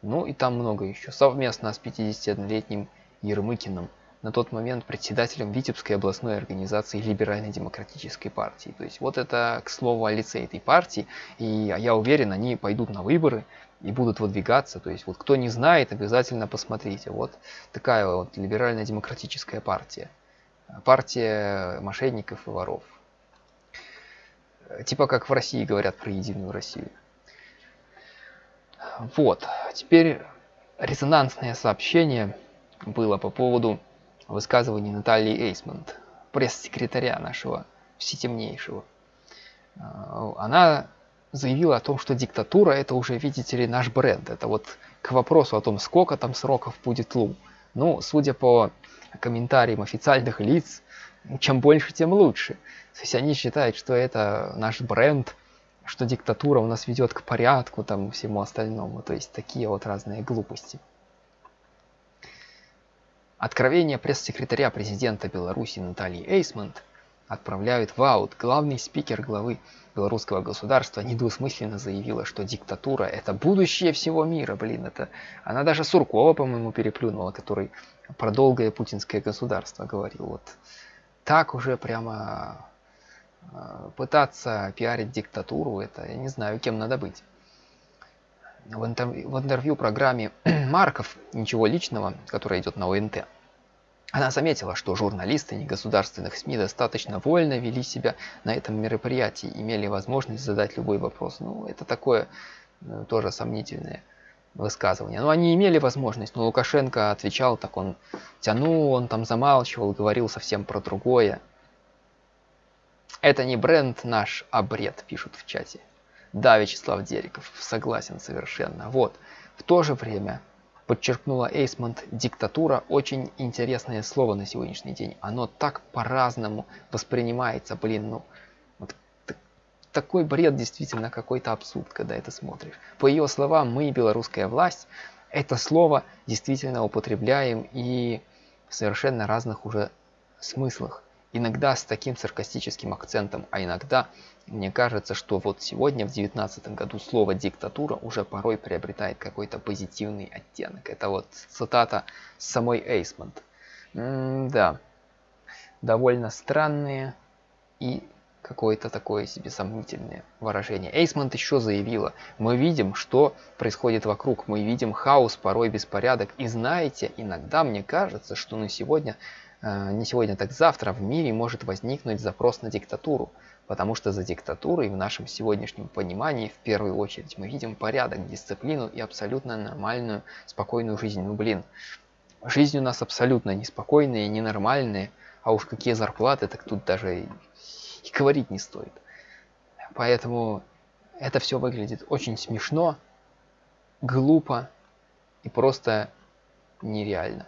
Ну и там много еще. Совместно с 51-летним Ермыкиным, на тот момент председателем Витебской областной организации Либеральной демократической партии. То есть вот это, к слову, о лице этой партии. И я уверен, они пойдут на выборы и будут выдвигаться. То есть вот кто не знает, обязательно посмотрите. Вот такая вот Либеральная демократическая партия. Партия мошенников и воров. Типа как в России говорят про Единую Россию. Вот, теперь резонансное сообщение было по поводу высказываний Натальи Эйсмонт, пресс-секретаря нашего всетемнейшего. А, она заявила о том, что диктатура это уже, видите ли, наш бренд. Это вот к вопросу о том, сколько там сроков будет Лу. Ну, судя по комментариям официальных лиц, чем больше, тем лучше. То есть они считают, что это наш бренд, что диктатура у нас ведет к порядку, там, всему остальному. То есть такие вот разные глупости. Откровение пресс-секретаря президента Беларуси Натальи Эйсмонт отправляют в аут. Главный спикер главы белорусского государства недвусмысленно заявила, что диктатура это будущее всего мира. Блин, это она даже Суркова, по-моему, переплюнула, который про долгое путинское государство говорил. Вот так уже прямо э, пытаться пиарить диктатуру, это я не знаю, кем надо быть. В, интервью, в интервью программе Марков «Ничего личного», которая идет на ОНТ, она заметила, что журналисты негосударственных СМИ достаточно вольно вели себя на этом мероприятии, имели возможность задать любой вопрос. Ну, это такое ну, тоже сомнительное высказывания. Но они имели возможность, но Лукашенко отвечал, так он тянул, он там замалчивал, говорил совсем про другое. Это не бренд наш, а бред, пишут в чате. Да, Вячеслав Дериков, согласен совершенно. Вот, в то же время, подчеркнула Эйсмонт, диктатура очень интересное слово на сегодняшний день. Оно так по-разному воспринимается, блин, ну, такой бред действительно какой-то абсурд, когда это смотришь. По ее словам, мы, белорусская власть, это слово действительно употребляем и в совершенно разных уже смыслах. Иногда с таким саркастическим акцентом, а иногда мне кажется, что вот сегодня, в 2019 году, слово «диктатура» уже порой приобретает какой-то позитивный оттенок. Это вот цитата самой Эйсмонт. да, довольно странные и какое-то такое себе сомнительное выражение. Эйсмонт еще заявила, мы видим, что происходит вокруг, мы видим хаос, порой беспорядок. И знаете, иногда мне кажется, что на сегодня э, не сегодня, так завтра в мире может возникнуть запрос на диктатуру, потому что за диктатурой в нашем сегодняшнем понимании в первую очередь мы видим порядок, дисциплину и абсолютно нормальную, спокойную жизнь. Ну блин, жизнь у нас абсолютно неспокойная и ненормальная, а уж какие зарплаты, так тут даже и, говорить не стоит. Поэтому это все выглядит очень смешно, глупо и просто нереально.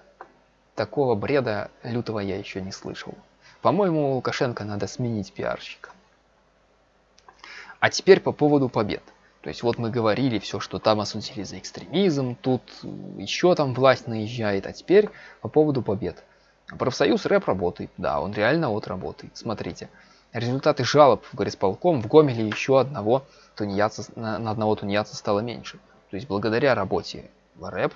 Такого бреда лютого я еще не слышал. По-моему, Лукашенко надо сменить пиарщика. А теперь по поводу побед. То есть вот мы говорили все, что там осудили за экстремизм, тут еще там власть наезжает, а теперь по поводу побед. Профсоюз рэп работает, да, он реально вот работает. Смотрите, результаты жалоб в горисполком в Гомеле еще одного тунеядца, на, одного тунеядца стало меньше. То есть благодаря работе в рэп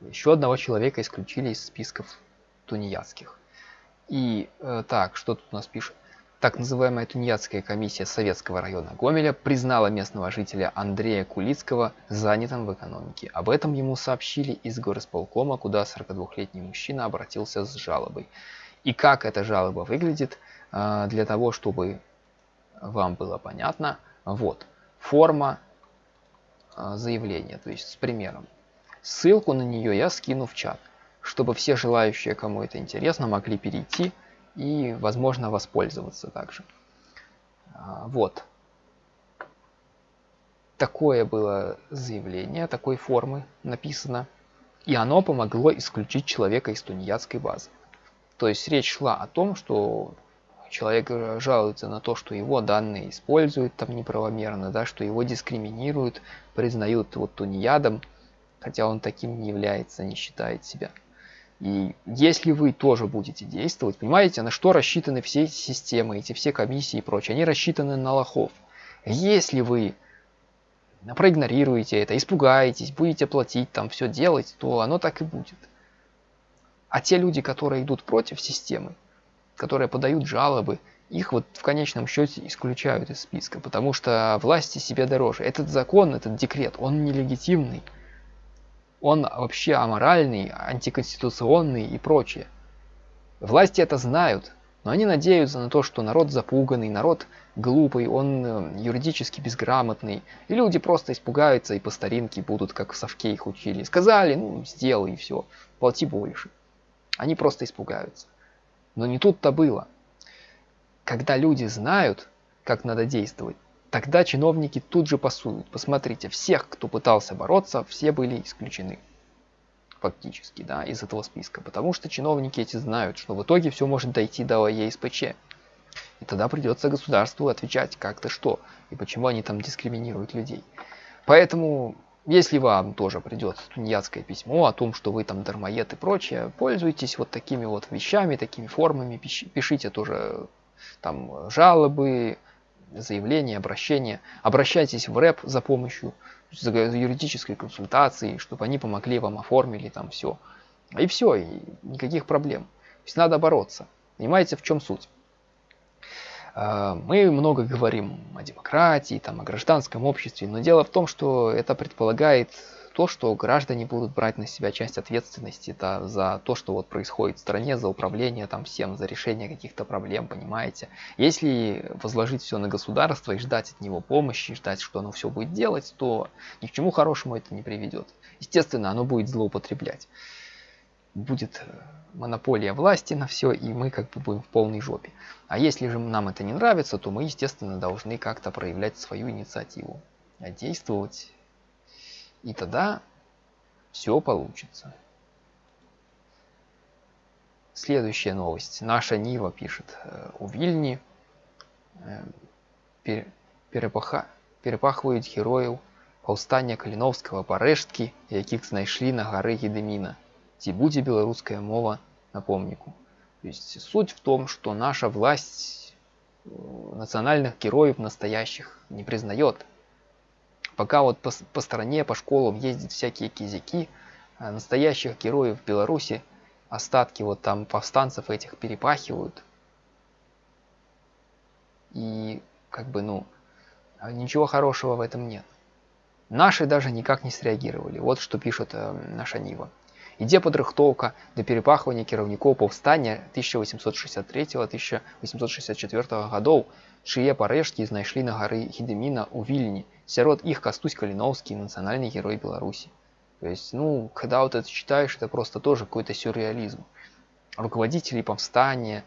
еще одного человека исключили из списков тунеядских. И э, так, что тут у нас пишет? Так называемая Тунеядская комиссия Советского района Гомеля признала местного жителя Андрея Кулицкого занятым в экономике. Об этом ему сообщили из горосполкома, куда 42-летний мужчина обратился с жалобой. И как эта жалоба выглядит, для того, чтобы вам было понятно, вот, форма э, заявления, то есть с примером. Ссылку на нее я скину в чат, чтобы все желающие, кому это интересно, могли перейти и, возможно, воспользоваться также. А, вот. Такое было заявление, такой формы написано. И оно помогло исключить человека из тунеядской базы. То есть речь шла о том, что человек жалуется на то, что его данные используют там неправомерно, да, что его дискриминируют, признают вот тунеядом, хотя он таким не является, не считает себя. И если вы тоже будете действовать, понимаете, на что рассчитаны все эти системы, эти все комиссии и прочее, они рассчитаны на лохов. Если вы проигнорируете это, испугаетесь, будете платить, там все делать, то оно так и будет. А те люди, которые идут против системы, которые подают жалобы, их вот в конечном счете исключают из списка, потому что власти себе дороже. Этот закон, этот декрет, он нелегитимный он вообще аморальный, антиконституционный и прочее. Власти это знают, но они надеются на то, что народ запуганный, народ глупый, он э, юридически безграмотный, и люди просто испугаются и по старинке будут, как в совке их учили. Сказали, ну, сделай и все, плати больше. Они просто испугаются. Но не тут-то было. Когда люди знают, как надо действовать, Тогда чиновники тут же пасуют. Посмотрите, всех, кто пытался бороться, все были исключены. Фактически, да, из этого списка. Потому что чиновники эти знают, что в итоге все может дойти до ЕСПЧ. И тогда придется государству отвечать как-то что. И почему они там дискриминируют людей. Поэтому, если вам тоже придет тунеядское письмо о том, что вы там дармоед и прочее, пользуйтесь вот такими вот вещами, такими формами, пишите тоже там жалобы, заявление, обращение. Обращайтесь в рэп за помощью, за юридической консультацией, чтобы они помогли вам, оформили там все. И все, и никаких проблем. То есть надо бороться. Понимаете, в чем суть? А, мы много говорим о демократии, там, о гражданском обществе, но дело в том, что это предполагает то, что граждане будут брать на себя часть ответственности это за то, что вот происходит в стране, за управление там всем, за решение каких-то проблем, понимаете. Если возложить все на государство и ждать от него помощи, ждать, что оно все будет делать, то ни к чему хорошему это не приведет. Естественно, оно будет злоупотреблять Будет э, монополия власти на все, и мы как бы будем в полной жопе. А если же нам это не нравится, то мы, естественно, должны как-то проявлять свою инициативу, а действовать и тогда все получится. Следующая новость. Наша Нива пишет. Э, у Вильни э, перепаха, перепахваюць герояў паўстання каліновскага парэшткі якіх знайшлі на горы гедемина ці будзе беларуская мова на помніку то есть суть в том что наша власть э, национальных героев настоящих не признает Пока вот по, по стране, по школам ездят всякие кизяки, а настоящих героев Беларуси, остатки вот там повстанцев этих перепахивают. И как бы, ну, ничего хорошего в этом нет. Наши даже никак не среагировали. Вот что пишет э, наша Нива. ідзе падрыхтоўка да перапахвання кіраўнікоў паўстання 1863-1864 гадоў чые парэшткі знайшлі на гары гедеміна ў вільні сярод іх кастусь каліноўскі нацыянальны герой беларусі то есть ну когда вот это читаешь это просто тоже какой-то сюрреализм руководители повстания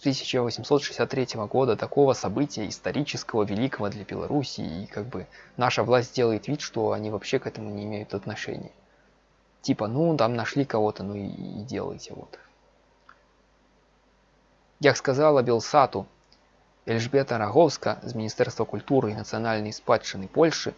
1863 года такого события исторического великого для Беларуси и как бы наша власть делает вид, что они вообще к этому не имеют отношения. Типа, ну там нашли кого-то, ну и, и делайте вот. Як сказала Белсату, Эльжбета Раговска з Міністэрства культуры і нацыянальнай спадчыны Польшы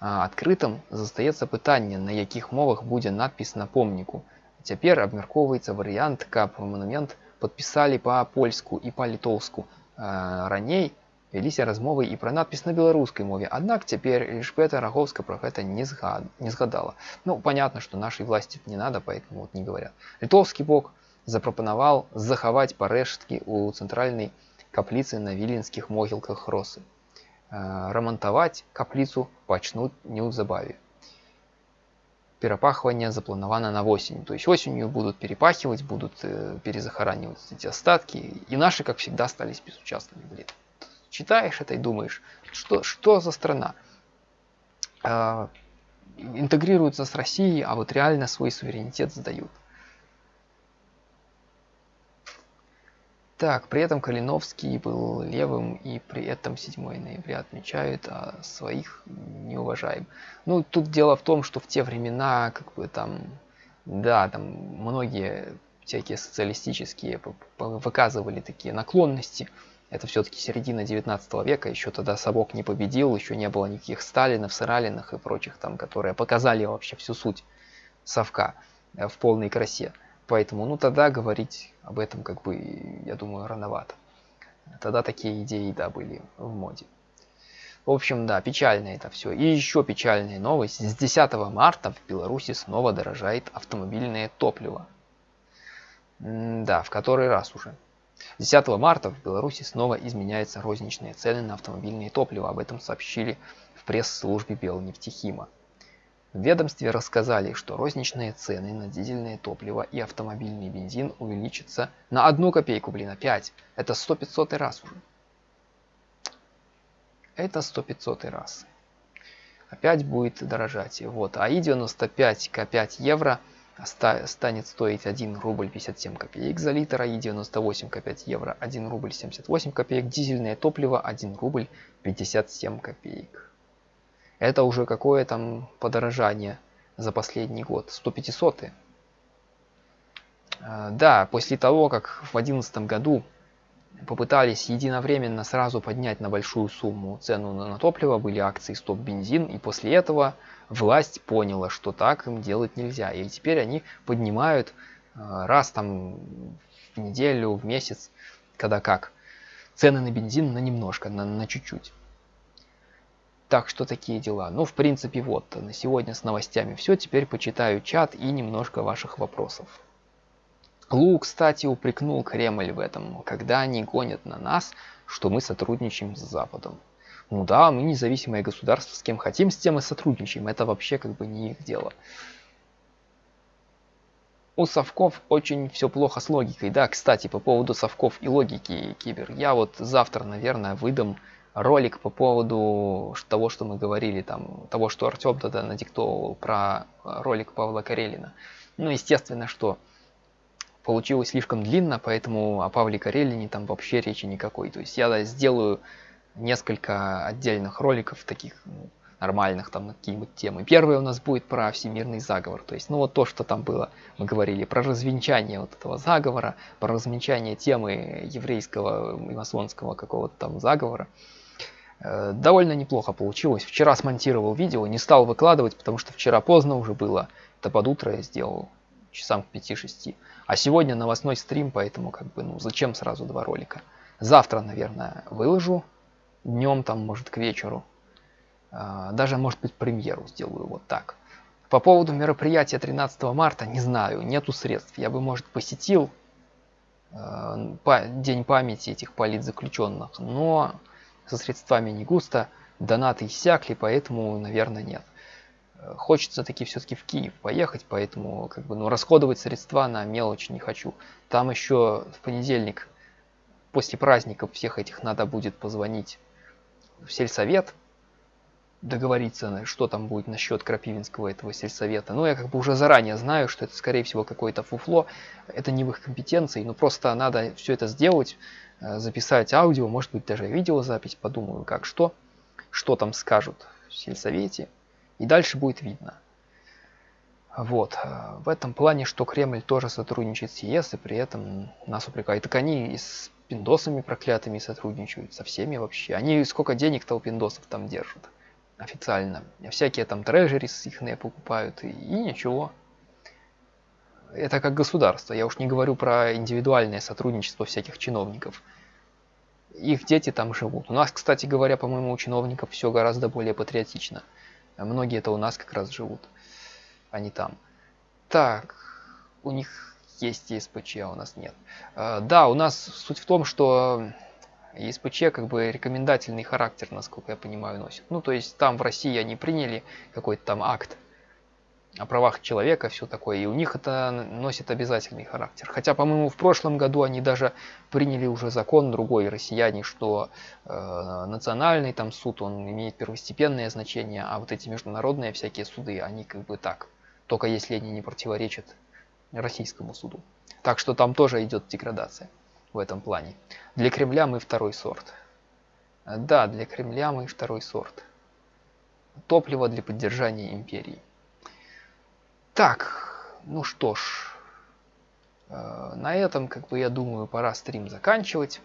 адкрытым застаецца пытанне, на якіх мовах будзе надпіс на помніку. Цяпер абмяркоўваецца варыянт, каб манумент подпісалі па-польску і па-літоўску раней вяліся размовы і пра надпіс на беларускай мове аднак цяпер лішпета раговска про гэта не згад не згадала ну понятно что нашей власти не надо поэтому вот не говорят літоўскі бок запрапанаваў захаваць парэшткі у цэнтральнай капліцы на віленскіх могілках росы рамантаваць капліцу пачнуць неўзабаве перепахивание заплановано на осень. То есть осенью будут перепахивать, будут э, перезахоранивать эти остатки. И наши, как всегда, остались безучастными. Блин. Читаешь это и думаешь, что, что за страна? Э, интегрируются с Россией, а вот реально свой суверенитет сдают. Так, при этом Калиновский был левым, и при этом 7 ноября отмечают, а своих не уважаем. Ну, тут дело в том, что в те времена, как бы там, да, там многие всякие социалистические выказывали такие наклонности. Это все-таки середина 19 века, еще тогда Совок не победил, еще не было никаких Сталинов, Сыралинах и прочих там, которые показали вообще всю суть Совка э, в полной красе. Поэтому, ну тогда говорить об этом, как бы, я думаю, рановато. Тогда такие идеи, да, были в моде. В общем, да, печально это все. И еще печальная новость. С 10 марта в Беларуси снова дорожает автомобильное топливо. М да, в который раз уже. 10 марта в Беларуси снова изменяются розничные цены на автомобильное топливо. Об этом сообщили в пресс-службе Белнефтехима. В ведомстве рассказали, что розничные цены на дизельное топливо и автомобильный бензин увеличатся на одну копейку, блин, опять. Это 100-500 раз уже. Это 100-500 раз. Опять будет дорожать. Вот. А И95 К5 евро станет стоить 1 рубль 57 копеек за литр, а И98 К5 евро 1 рубль 78 копеек. Дизельное топливо 1 рубль 57 копеек. Это уже какое там подорожание за последний год? 100-500. А, да, после того, как в 2011 году попытались единовременно сразу поднять на большую сумму цену на топливо, были акции стоп бензин, и после этого власть поняла, что так им делать нельзя. И теперь они поднимают а, раз там в неделю, в месяц, когда как, цены на бензин на немножко, на чуть-чуть. Так что такие дела. Ну, в принципе, вот, на сегодня с новостями все. Теперь почитаю чат и немножко ваших вопросов. Лу, кстати, упрекнул Кремль в этом, когда они гонят на нас, что мы сотрудничаем с Западом. Ну да, мы независимое государство, с кем хотим, с тем и сотрудничаем. Это вообще как бы не их дело. У совков очень все плохо с логикой. Да, кстати, по поводу совков и логики, Кибер, я вот завтра, наверное, выдам ролик по поводу того, что мы говорили, там, того, что Артем тогда надиктовал про э, ролик Павла Карелина. Ну, естественно, что получилось слишком длинно, поэтому о Павле Карелине там вообще речи никакой. То есть я сделаю несколько отдельных роликов таких ну, нормальных там на какие-нибудь темы. Первый у нас будет про всемирный заговор. То есть, ну вот то, что там было, мы говорили про развенчание вот этого заговора, про развенчание темы еврейского и масонского какого-то там заговора. Э, довольно неплохо получилось. Вчера смонтировал видео, не стал выкладывать, потому что вчера поздно уже было. Это под утро я сделал, часам к 5-6. А сегодня новостной стрим, поэтому как бы, ну зачем сразу два ролика. Завтра, наверное, выложу. Днем там, может, к вечеру. Э, даже, может быть, премьеру сделаю вот так. По поводу мероприятия 13 марта, не знаю, нету средств. Я бы, может, посетил э, День памяти этих политзаключенных, но со средствами не густо, донаты иссякли, поэтому, наверное, нет. Э, хочется таки все-таки в Киев поехать, поэтому как бы, ну, расходовать средства на мелочь не хочу. Там еще в понедельник, после праздников всех этих, надо будет позвонить в сельсовет, договориться, что там будет насчет Крапивинского этого сельсовета. Но я как бы уже заранее знаю, что это скорее всего какое-то фуфло, это не в их компетенции, но просто надо все это сделать, э, записать аудио, может быть даже видеозапись, подумаю как что, что там скажут в сельсовете, и дальше будет видно. Вот. Э, в этом плане, что Кремль тоже сотрудничает с ЕС, и при этом нас упрекают. Так они и с пиндосами проклятыми сотрудничают, со всеми вообще. Они сколько денег-то у пиндосов там держат официально. Всякие там трежерис их покупают, и, и ничего. Это как государство. Я уж не говорю про индивидуальное сотрудничество всяких чиновников. Их дети там живут. У нас, кстати говоря, по-моему, у чиновников все гораздо более патриотично. Многие это у нас как раз живут, а не там. Так, у них есть ЕСПЧ, а у нас нет. А, да, у нас суть в том, что ЕСПЧ как бы рекомендательный характер, насколько я понимаю, носит. Ну, то есть там в России они приняли какой-то там акт о правах человека, все такое, и у них это носит обязательный характер. Хотя, по-моему, в прошлом году они даже приняли уже закон другой, россияне, что э, национальный там суд, он имеет первостепенное значение, а вот эти международные всякие суды, они как бы так, только если они не противоречат российскому суду. Так что там тоже идет деградация в этом плане. Для Кремля мы второй сорт. Да, для Кремля мы второй сорт. Топливо для поддержания империи. Так, ну что ж. Э, на этом, как бы, я думаю, пора стрим заканчивать.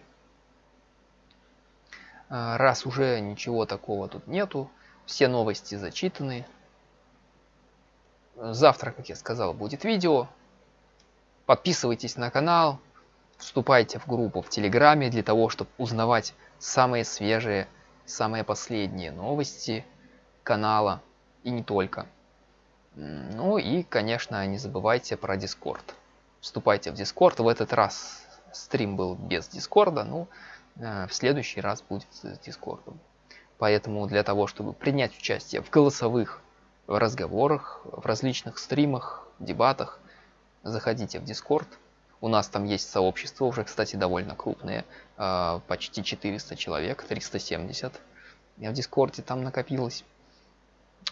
Э, раз уже ничего такого тут нету, все новости зачитаны. Завтра, как я сказал, будет видео. Подписывайтесь на канал, Вступайте в группу в Телеграме для того, чтобы узнавать самые свежие, самые последние новости канала и не только. Ну и, конечно, не забывайте про Дискорд. Вступайте в Дискорд. В этот раз стрим был без Дискорда, ну, э, в следующий раз будет с Дискордом. Поэтому для того, чтобы принять участие в голосовых разговорах, в различных стримах, дебатах, заходите в Дискорд. У нас там есть сообщество, уже, кстати, довольно крупное, а, почти 400 человек, 370 в Дискорде там накопилось.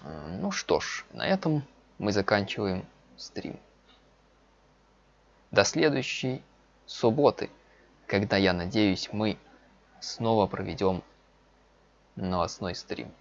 Ну что ж, на этом мы заканчиваем стрим. До следующей субботы, когда, я надеюсь, мы снова проведем новостной стрим.